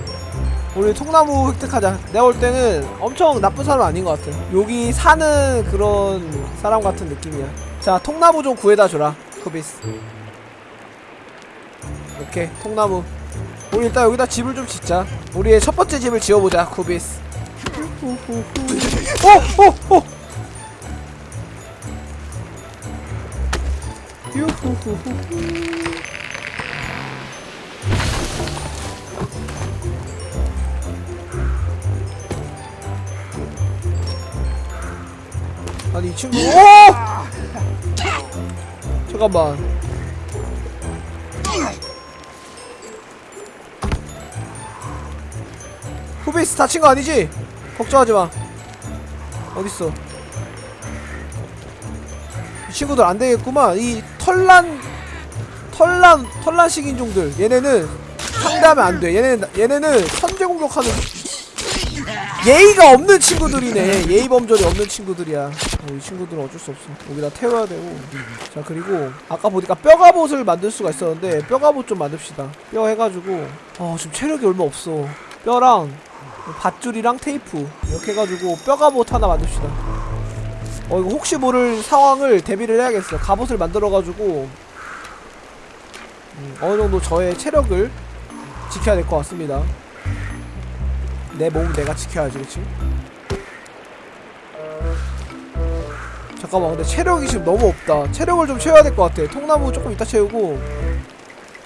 우리 통나무 획득하자 내가 볼 때는 엄청 나쁜 사람 아닌 것 같아 여기 사는 그런 사람 같은 느낌이야 자 통나무 좀 구해다 줘라 쿠비스 오케이 통나무 우리 일단 여기다 집을 좀 짓자 우리의 첫 번째 집을 지어보자 쿠비스! 유후후후 아니 이 친구 오! 잠깐만 쿠비스 다친 거 아니지? 걱정하지 마. 어딨어? 이 친구들 안 되겠구만. 이 털난 털난 털난 식인종들. 얘네는 상대하면 안 돼. 얘네는 얘네는 선제 공격하는 예의가 없는 친구들이네. 예의 범절이 없는 친구들이야. 어, 이 친구들은 어쩔 수 없어. 여기다 태워야 되고. 자 그리고 아까 보니까 뼈갑옷을 만들 수가 있었는데 뼈갑옷 좀 만듭시다. 뼈 해가지고 어 지금 체력이 얼마 없어. 뼈랑 밧줄이랑 테이프 이렇게 해가지고 뼈갑옷 하나 만듭시다. 어 이거 혹시 모를 상황을 대비를 해야겠어. 갑옷을 만들어가지고 음, 어느 정도 저의 체력을 지켜야 될 것 같습니다. 내 몸 내가 지켜야지, 그치? 잠깐만, 근데 체력이 지금 너무 없다. 체력을 좀 채워야 될 것 같아. 통나무 조금 이따 채우고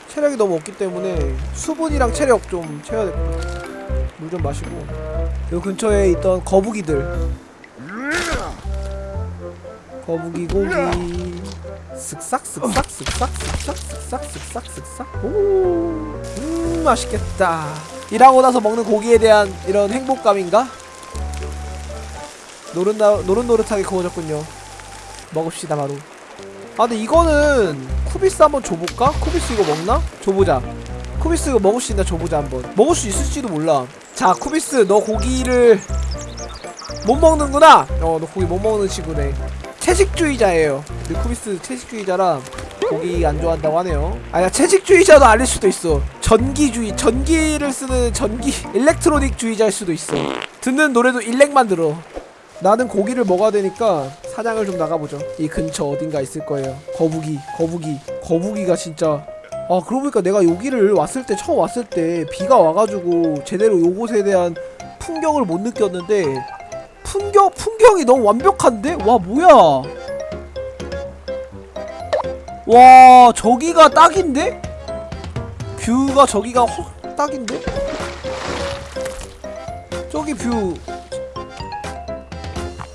체력이 너무 없기 때문에 수분이랑 체력 좀 채워야 될 것 같아. 물 좀 마시고. 요 근처에 있던 거북이들. 거북이 고기. 쓱싹 쓱싹 쓱싹 쓱싹 쓱싹 쓱싹 쓱싹 오음 맛있겠다. 일하고 나서 먹는 고기에 대한 이런 행복감인가? 노릇나, 노릇노릇하게 구워졌군요. 먹읍시다 바로 아 근데 이거는 쿠비스 한번 줘볼까? 쿠비스 이거 먹나? 줘보자 쿠비스 먹을 수 있나 줘보자 한번. 먹을 수 있을지도 몰라. 자 쿠비스 너 고기를 못 먹는구나? 어 너 고기 못 먹는 친구네. 채식주의자예요. 근데 쿠비스 채식주의자라 고기 안 좋아한다고 하네요. 아니야 채식주의자도 아닐 수도 있어. 전기주의 전기를 쓰는 전기 일렉트로닉 주의자일 수도 있어. 듣는 노래도 일렉만 들어. 나는 고기를 먹어야 되니까 사냥을 좀 나가보죠. 이 근처 어딘가 있을 거예요. 거북이 거북이. 거북이가 진짜 아 그러고 보니까 내가 여기를 왔을 때 처음 왔을 때 비가 와가지고 제대로 요곳에 대한 풍경을 못 느꼈는데 풍경 풍경이 너무 완벽한데? 와 뭐야? 와 저기가 딱인데? 뷰가 저기가 확 딱인데? 저기 뷰.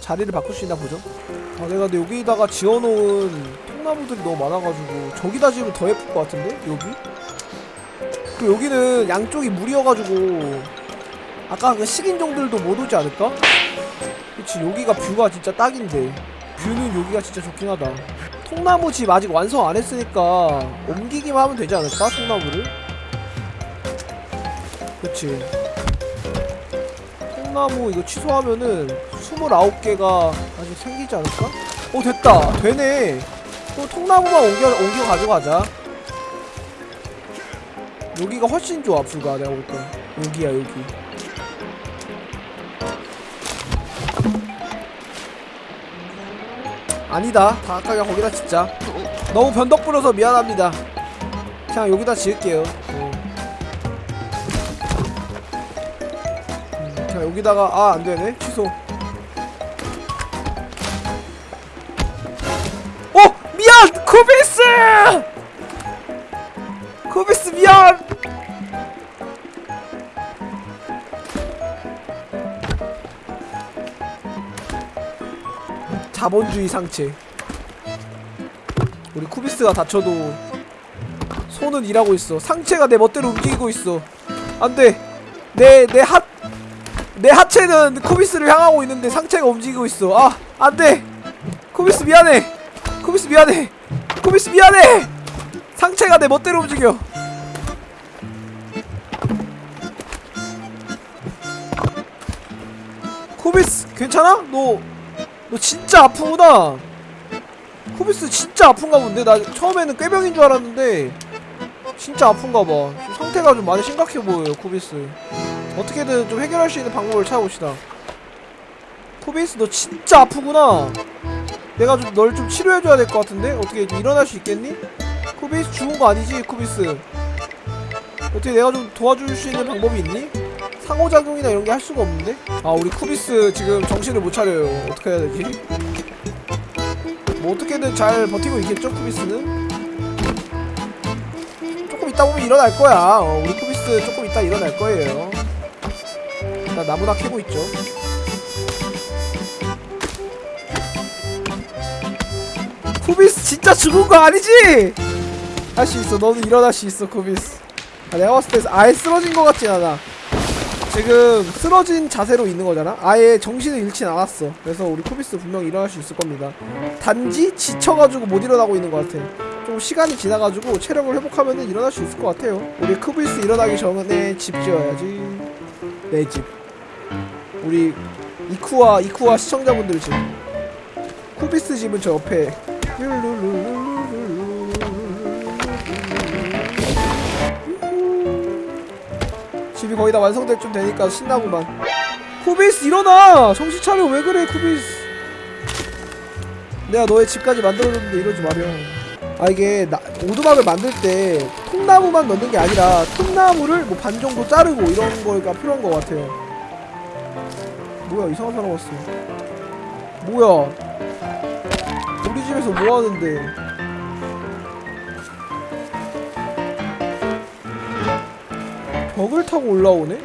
자리를 바꿀 수 있나 보죠? 아 내가 근데 여기다가 지어놓은 통나무들이 너무 많아가지고 저기다 지으면 더 예쁠 것 같은데? 여기? 그 여기는 양쪽이 물이어가지고 아까 그 식인종들도 못 오지 않을까? 그치 여기가 뷰가 진짜 딱인데. 뷰는 여기가 진짜 좋긴 하다. 통나무 집 아직 완성 안 했으니까 옮기기만 하면 되지 않을까 통나무를 그치. 통나무 이거 취소하면은 29개가 아직 생기지 않을까? 어 됐다. 되네 또 통나무만 옮겨 옮겨 가져가자. 여기가 훨씬 좋아 불가 내가 볼때. 여기야 여기. 아니다. 다 아까 그냥 거기다 짓자. 너무 변덕 부려서 미안합니다. 그냥 여기다 지을게요. 어. 음, 그냥 여기다가 아 안되네. 취소 자본주의 상체. 우리 쿠비스가 다쳐도 손은 일하고 있어. 상체가 내 멋대로 움직이고 있어. 안돼. 내 내 하, 내 하체는 쿠비스를 향하고 있는데 상체가 움직이고 있어. 아 안돼. 쿠비스 미안해. 쿠비스 미안해. 쿠비스 미안해. 상체가 내 멋대로 움직여. 쿠비스 괜찮아? 너 너 진짜 아프구나. 쿠비스 진짜 아픈가 본데? 나 처음에는 꾀병인 줄 알았는데 진짜 아픈가 봐. 지금 상태가 좀 많이 심각해 보여요 쿠비스. 어떻게든 좀 해결할 수 있는 방법을 찾아봅시다. 쿠비스 너 진짜 아프구나. 내가 좀 널 좀 치료해줘야 될 것 같은데? 어떻게 좀 일어날 수 있겠니? 쿠비스 죽은 거 아니지 쿠비스? 어떻게 내가 좀 도와줄 수 있는 방법이 있니? 상호작용이나 이런 게 할 수가 없는데? 아 우리 쿠비스 지금 정신을 못 차려요 어떻게 해야 되지? 뭐 어떻게든 잘 버티고 있겠죠 쿠비스는? 조금 있다 보면 일어날 거야 어, 우리 쿠비스 조금 있다 일어날 거예요 나 나무나 캐고 있죠 쿠비스 진짜 죽은 거 아니지? 할 수 있어 너는 일어날 수 있어 쿠비스 아, 내가 봤을 때 아예 쓰러진 거 같진 않아 지금 쓰러진 자세로 있는 거잖아. 아예 정신을 잃진 않았어. 그래서 우리 코비스 분명 일어날 수 있을 겁니다. 단지 지쳐가지고 못 일어나고 있는 것 같아. 좀 시간이 지나가지고 체력을 회복하면 일어날 수 있을 것 같아요. 우리 코비스 일어나기 전에 집 지어야지. 내 집. 우리 이쿠와 이쿠와 시청자분들 집. 코비스 집은 저 옆에. 집이 거의 다 완성될 쯤 되니까 신나구만. 코비스 일어나! 정신 차려 왜 그래 코비스? 내가 너의 집까지 만들어줬는데 이러지 마렴. 아 이게 나, 오두막을 만들 때 통나무만 넣는 게 아니라 통나무를 뭐 반 정도 자르고 이런 거가 필요한 것 같아요. 뭐야 이상한 사람 왔어. 뭐야? 우리 집에서 뭐 하는데? 벽을 타고 올라오네?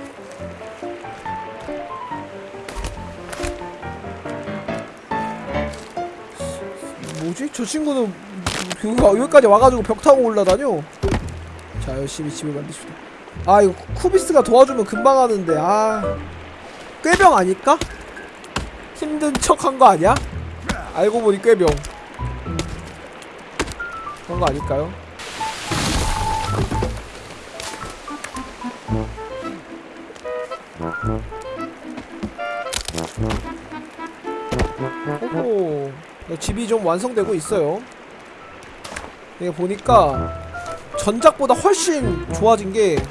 뭐지? 저 친구는 여기까지 와가지고 벽 타고 올라다녀? 자 열심히 집을 만드십시다 아 이거 쿠- 쿠비스가 도와주면 금방 하는데 아 꾀병 아닐까? 힘든 척 한 거 아니야? 알고 보니 꾀병 음. 그런 거 아닐까요? 오호. 네, 집이 좀 완성되고 있어요. 이게 보니까 전작보다 훨씬 좋아진 게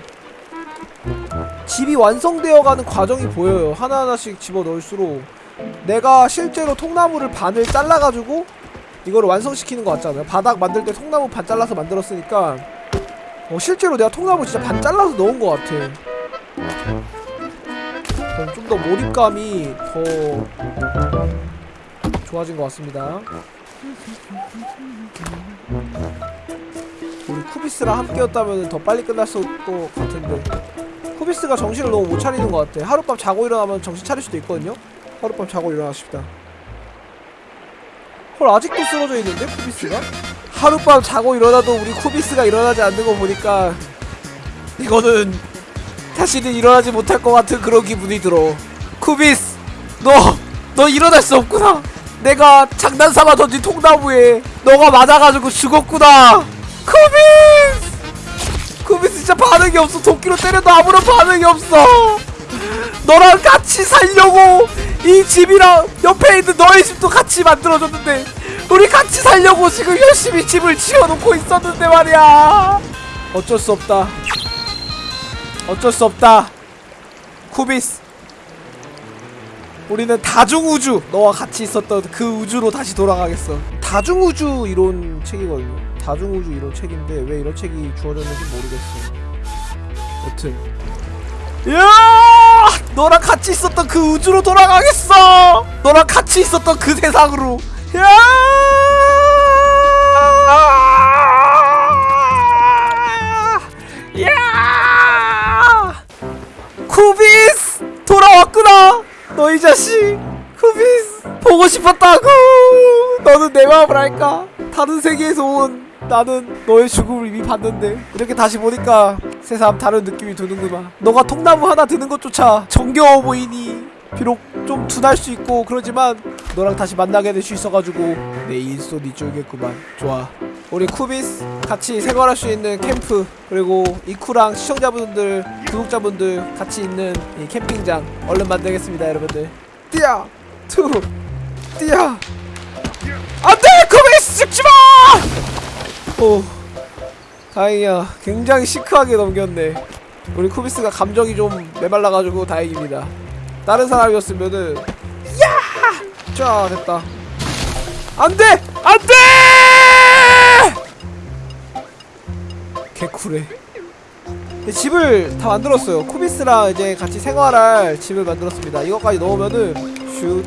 집이 완성되어가는 과정이 보여요. 하나하나씩 집어넣을수록 내가 실제로 통나무를 반을 잘라가지고 이거를 완성시키는 것 같잖아요. 바닥 만들 때 통나무 반 잘라서 만들었으니까 어, 실제로 내가 통나무 진짜 반 잘라서 넣은 것 같아 좀 더 몰입감이 더 좋아진 것 같습니다. 우리 쿠비스랑 함께였다면 더 빨리 끝났을 것 같은데 쿠비스가 정신을 너무 못 차리는 것 같아. 하룻밤 자고 일어나면 정신 차릴 수도 있거든요. 하룻밤 자고 일어나십시다. 헐 아직도 쓰러져 있는데 쿠비스가? 하룻밤 자고 일어나도 우리 쿠비스가 일어나지 않는 거 보니까 이거는 다시는 일어나지 못할 것 같은 그런 기분이 들어. 쿠비스, 너, 너 일어날 수 없구나. 내가 장난삼아 던진 통나무에 너가 맞아가지고 죽었구나. 쿠비스, 쿠비스 진짜 반응이 없어. 도끼로 때려도 아무런 반응이 없어. 너랑 같이 살려고 이 집이랑 옆에 있는 너의 집도 같이 만들어줬는데 우리 같이 살려고 지금 열심히 집을 지어놓고 있었는데 말이야. 어쩔 수 없다. 어쩔 수 없다. 쿠비스. 우리는 다중우주 너와 같이 있었던 그 우주로 다시 돌아가겠어. 다중우주 이론 책이거든요. 다중우주 이론 책인데 왜 이런 책이 주어졌는지 모르겠어. 여튼. 야! 너랑 같이 있었던 그 우주로 돌아가겠어. 너랑 같이 있었던 그 세상으로. 야! 쿠비스! 돌아왔구나! 너희 자식! 쿠비스! 보고 싶었다고! 너는 내 마음을 알까? 다른 세계에서 온 나는 너의 죽음을 이미 봤는데. 이렇게 다시 보니까 새삼 다른 느낌이 드는구만 너가 통나무 하나 드는 것조차 정겨워 보이니 비록 좀 둔할 수 있고 그러지만 너랑 다시 만나게 될 수 있어가지고 내 인손이 쫄겠구만. 좋아. 우리 쿠비스 같이 생활할 수 있는 캠프 그리고 이쿠랑 시청자분들 구독자분들 같이 있는 이 캠핑장 얼른 만들겠습니다 여러분들. 띠야 투! 띠야 안돼! 쿠비스 죽지마! 오 다행이야. 굉장히 시크하게 넘겼네. 우리 쿠비스가 감정이 좀 메말라가지고 다행입니다 다른 사람이었으면은 야! 자 됐다. 안돼! 안돼! 개쿨해. 이 집을 다 만들었어요. 쿠비스랑 이제 같이 생활할 집을 만들었습니다. 이것까지 넣으면은 슛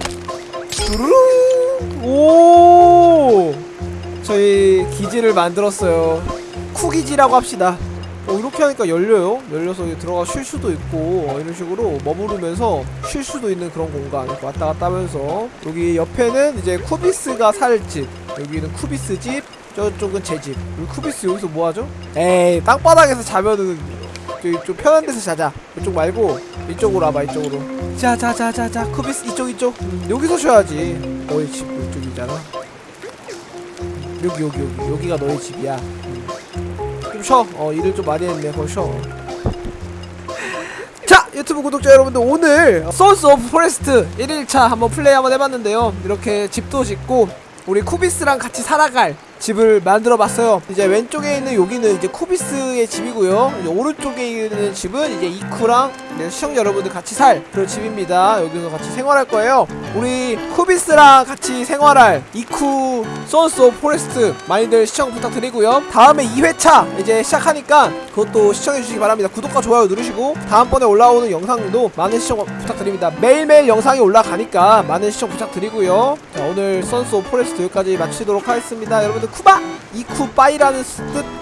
뚜루루! 오! 저희 기지를 만들었어요. 쿠기지라고 합시다 어, 이렇게 하니까 열려요? 열려서 들어가 쉴 수도 있고 어, 이런 식으로 머무르면서 쉴 수도 있는 그런 공간 왔다 갔다 하면서. 여기 옆에는 이제 쿠비스가 살 집 여기는 쿠비스 집 저쪽은 제 집. 우리 쿠비스 여기서 뭐하죠? 에이 땅바닥에서 자면은 저기 좀 편한 데서 자자. 이쪽 말고 이쪽으로 와봐 이쪽으로. 자자자자자 쿠비스 이쪽 이쪽. 음, 여기서 쉬어야지. 너희 집 이쪽이잖아. 여기 여기 여기. 여기가 너희 집이야 좀 쉬어 어 일을 좀 많이 했네 쉬어 자 유튜브 구독자 여러분들 오늘 Sons of Forest 1일차 한번 플레이 한번 해봤는데요. 이렇게 집도 짓고 우리 쿠비스랑 같이 살아갈 집을 만들어 봤어요. 이제 왼쪽에 있는 여기는 이제 쿠비스의 집이고요. 오른쪽에 있는 집은 이제 이쿠랑 이제 시청자 여러분들 같이 살 그런 집입니다. 여기서 같이 생활할 거예요. 우리 쿠비스랑 같이 생활할 이쿠 Sons of Forest 많이들 시청 부탁드리고요. 다음에 2회차 이제 시작하니까 그것도 시청해주시기 바랍니다. 구독과 좋아요 누르시고 다음번에 올라오는 영상도 많은 시청 부탁드립니다. 매일매일 영상이 올라가니까 많은 시청 부탁드리고요. 자 오늘 Sons of Forest 여기까지 마치도록 하겠습니다. 여러분들 쿠바 이쿠 빠이라는 뜻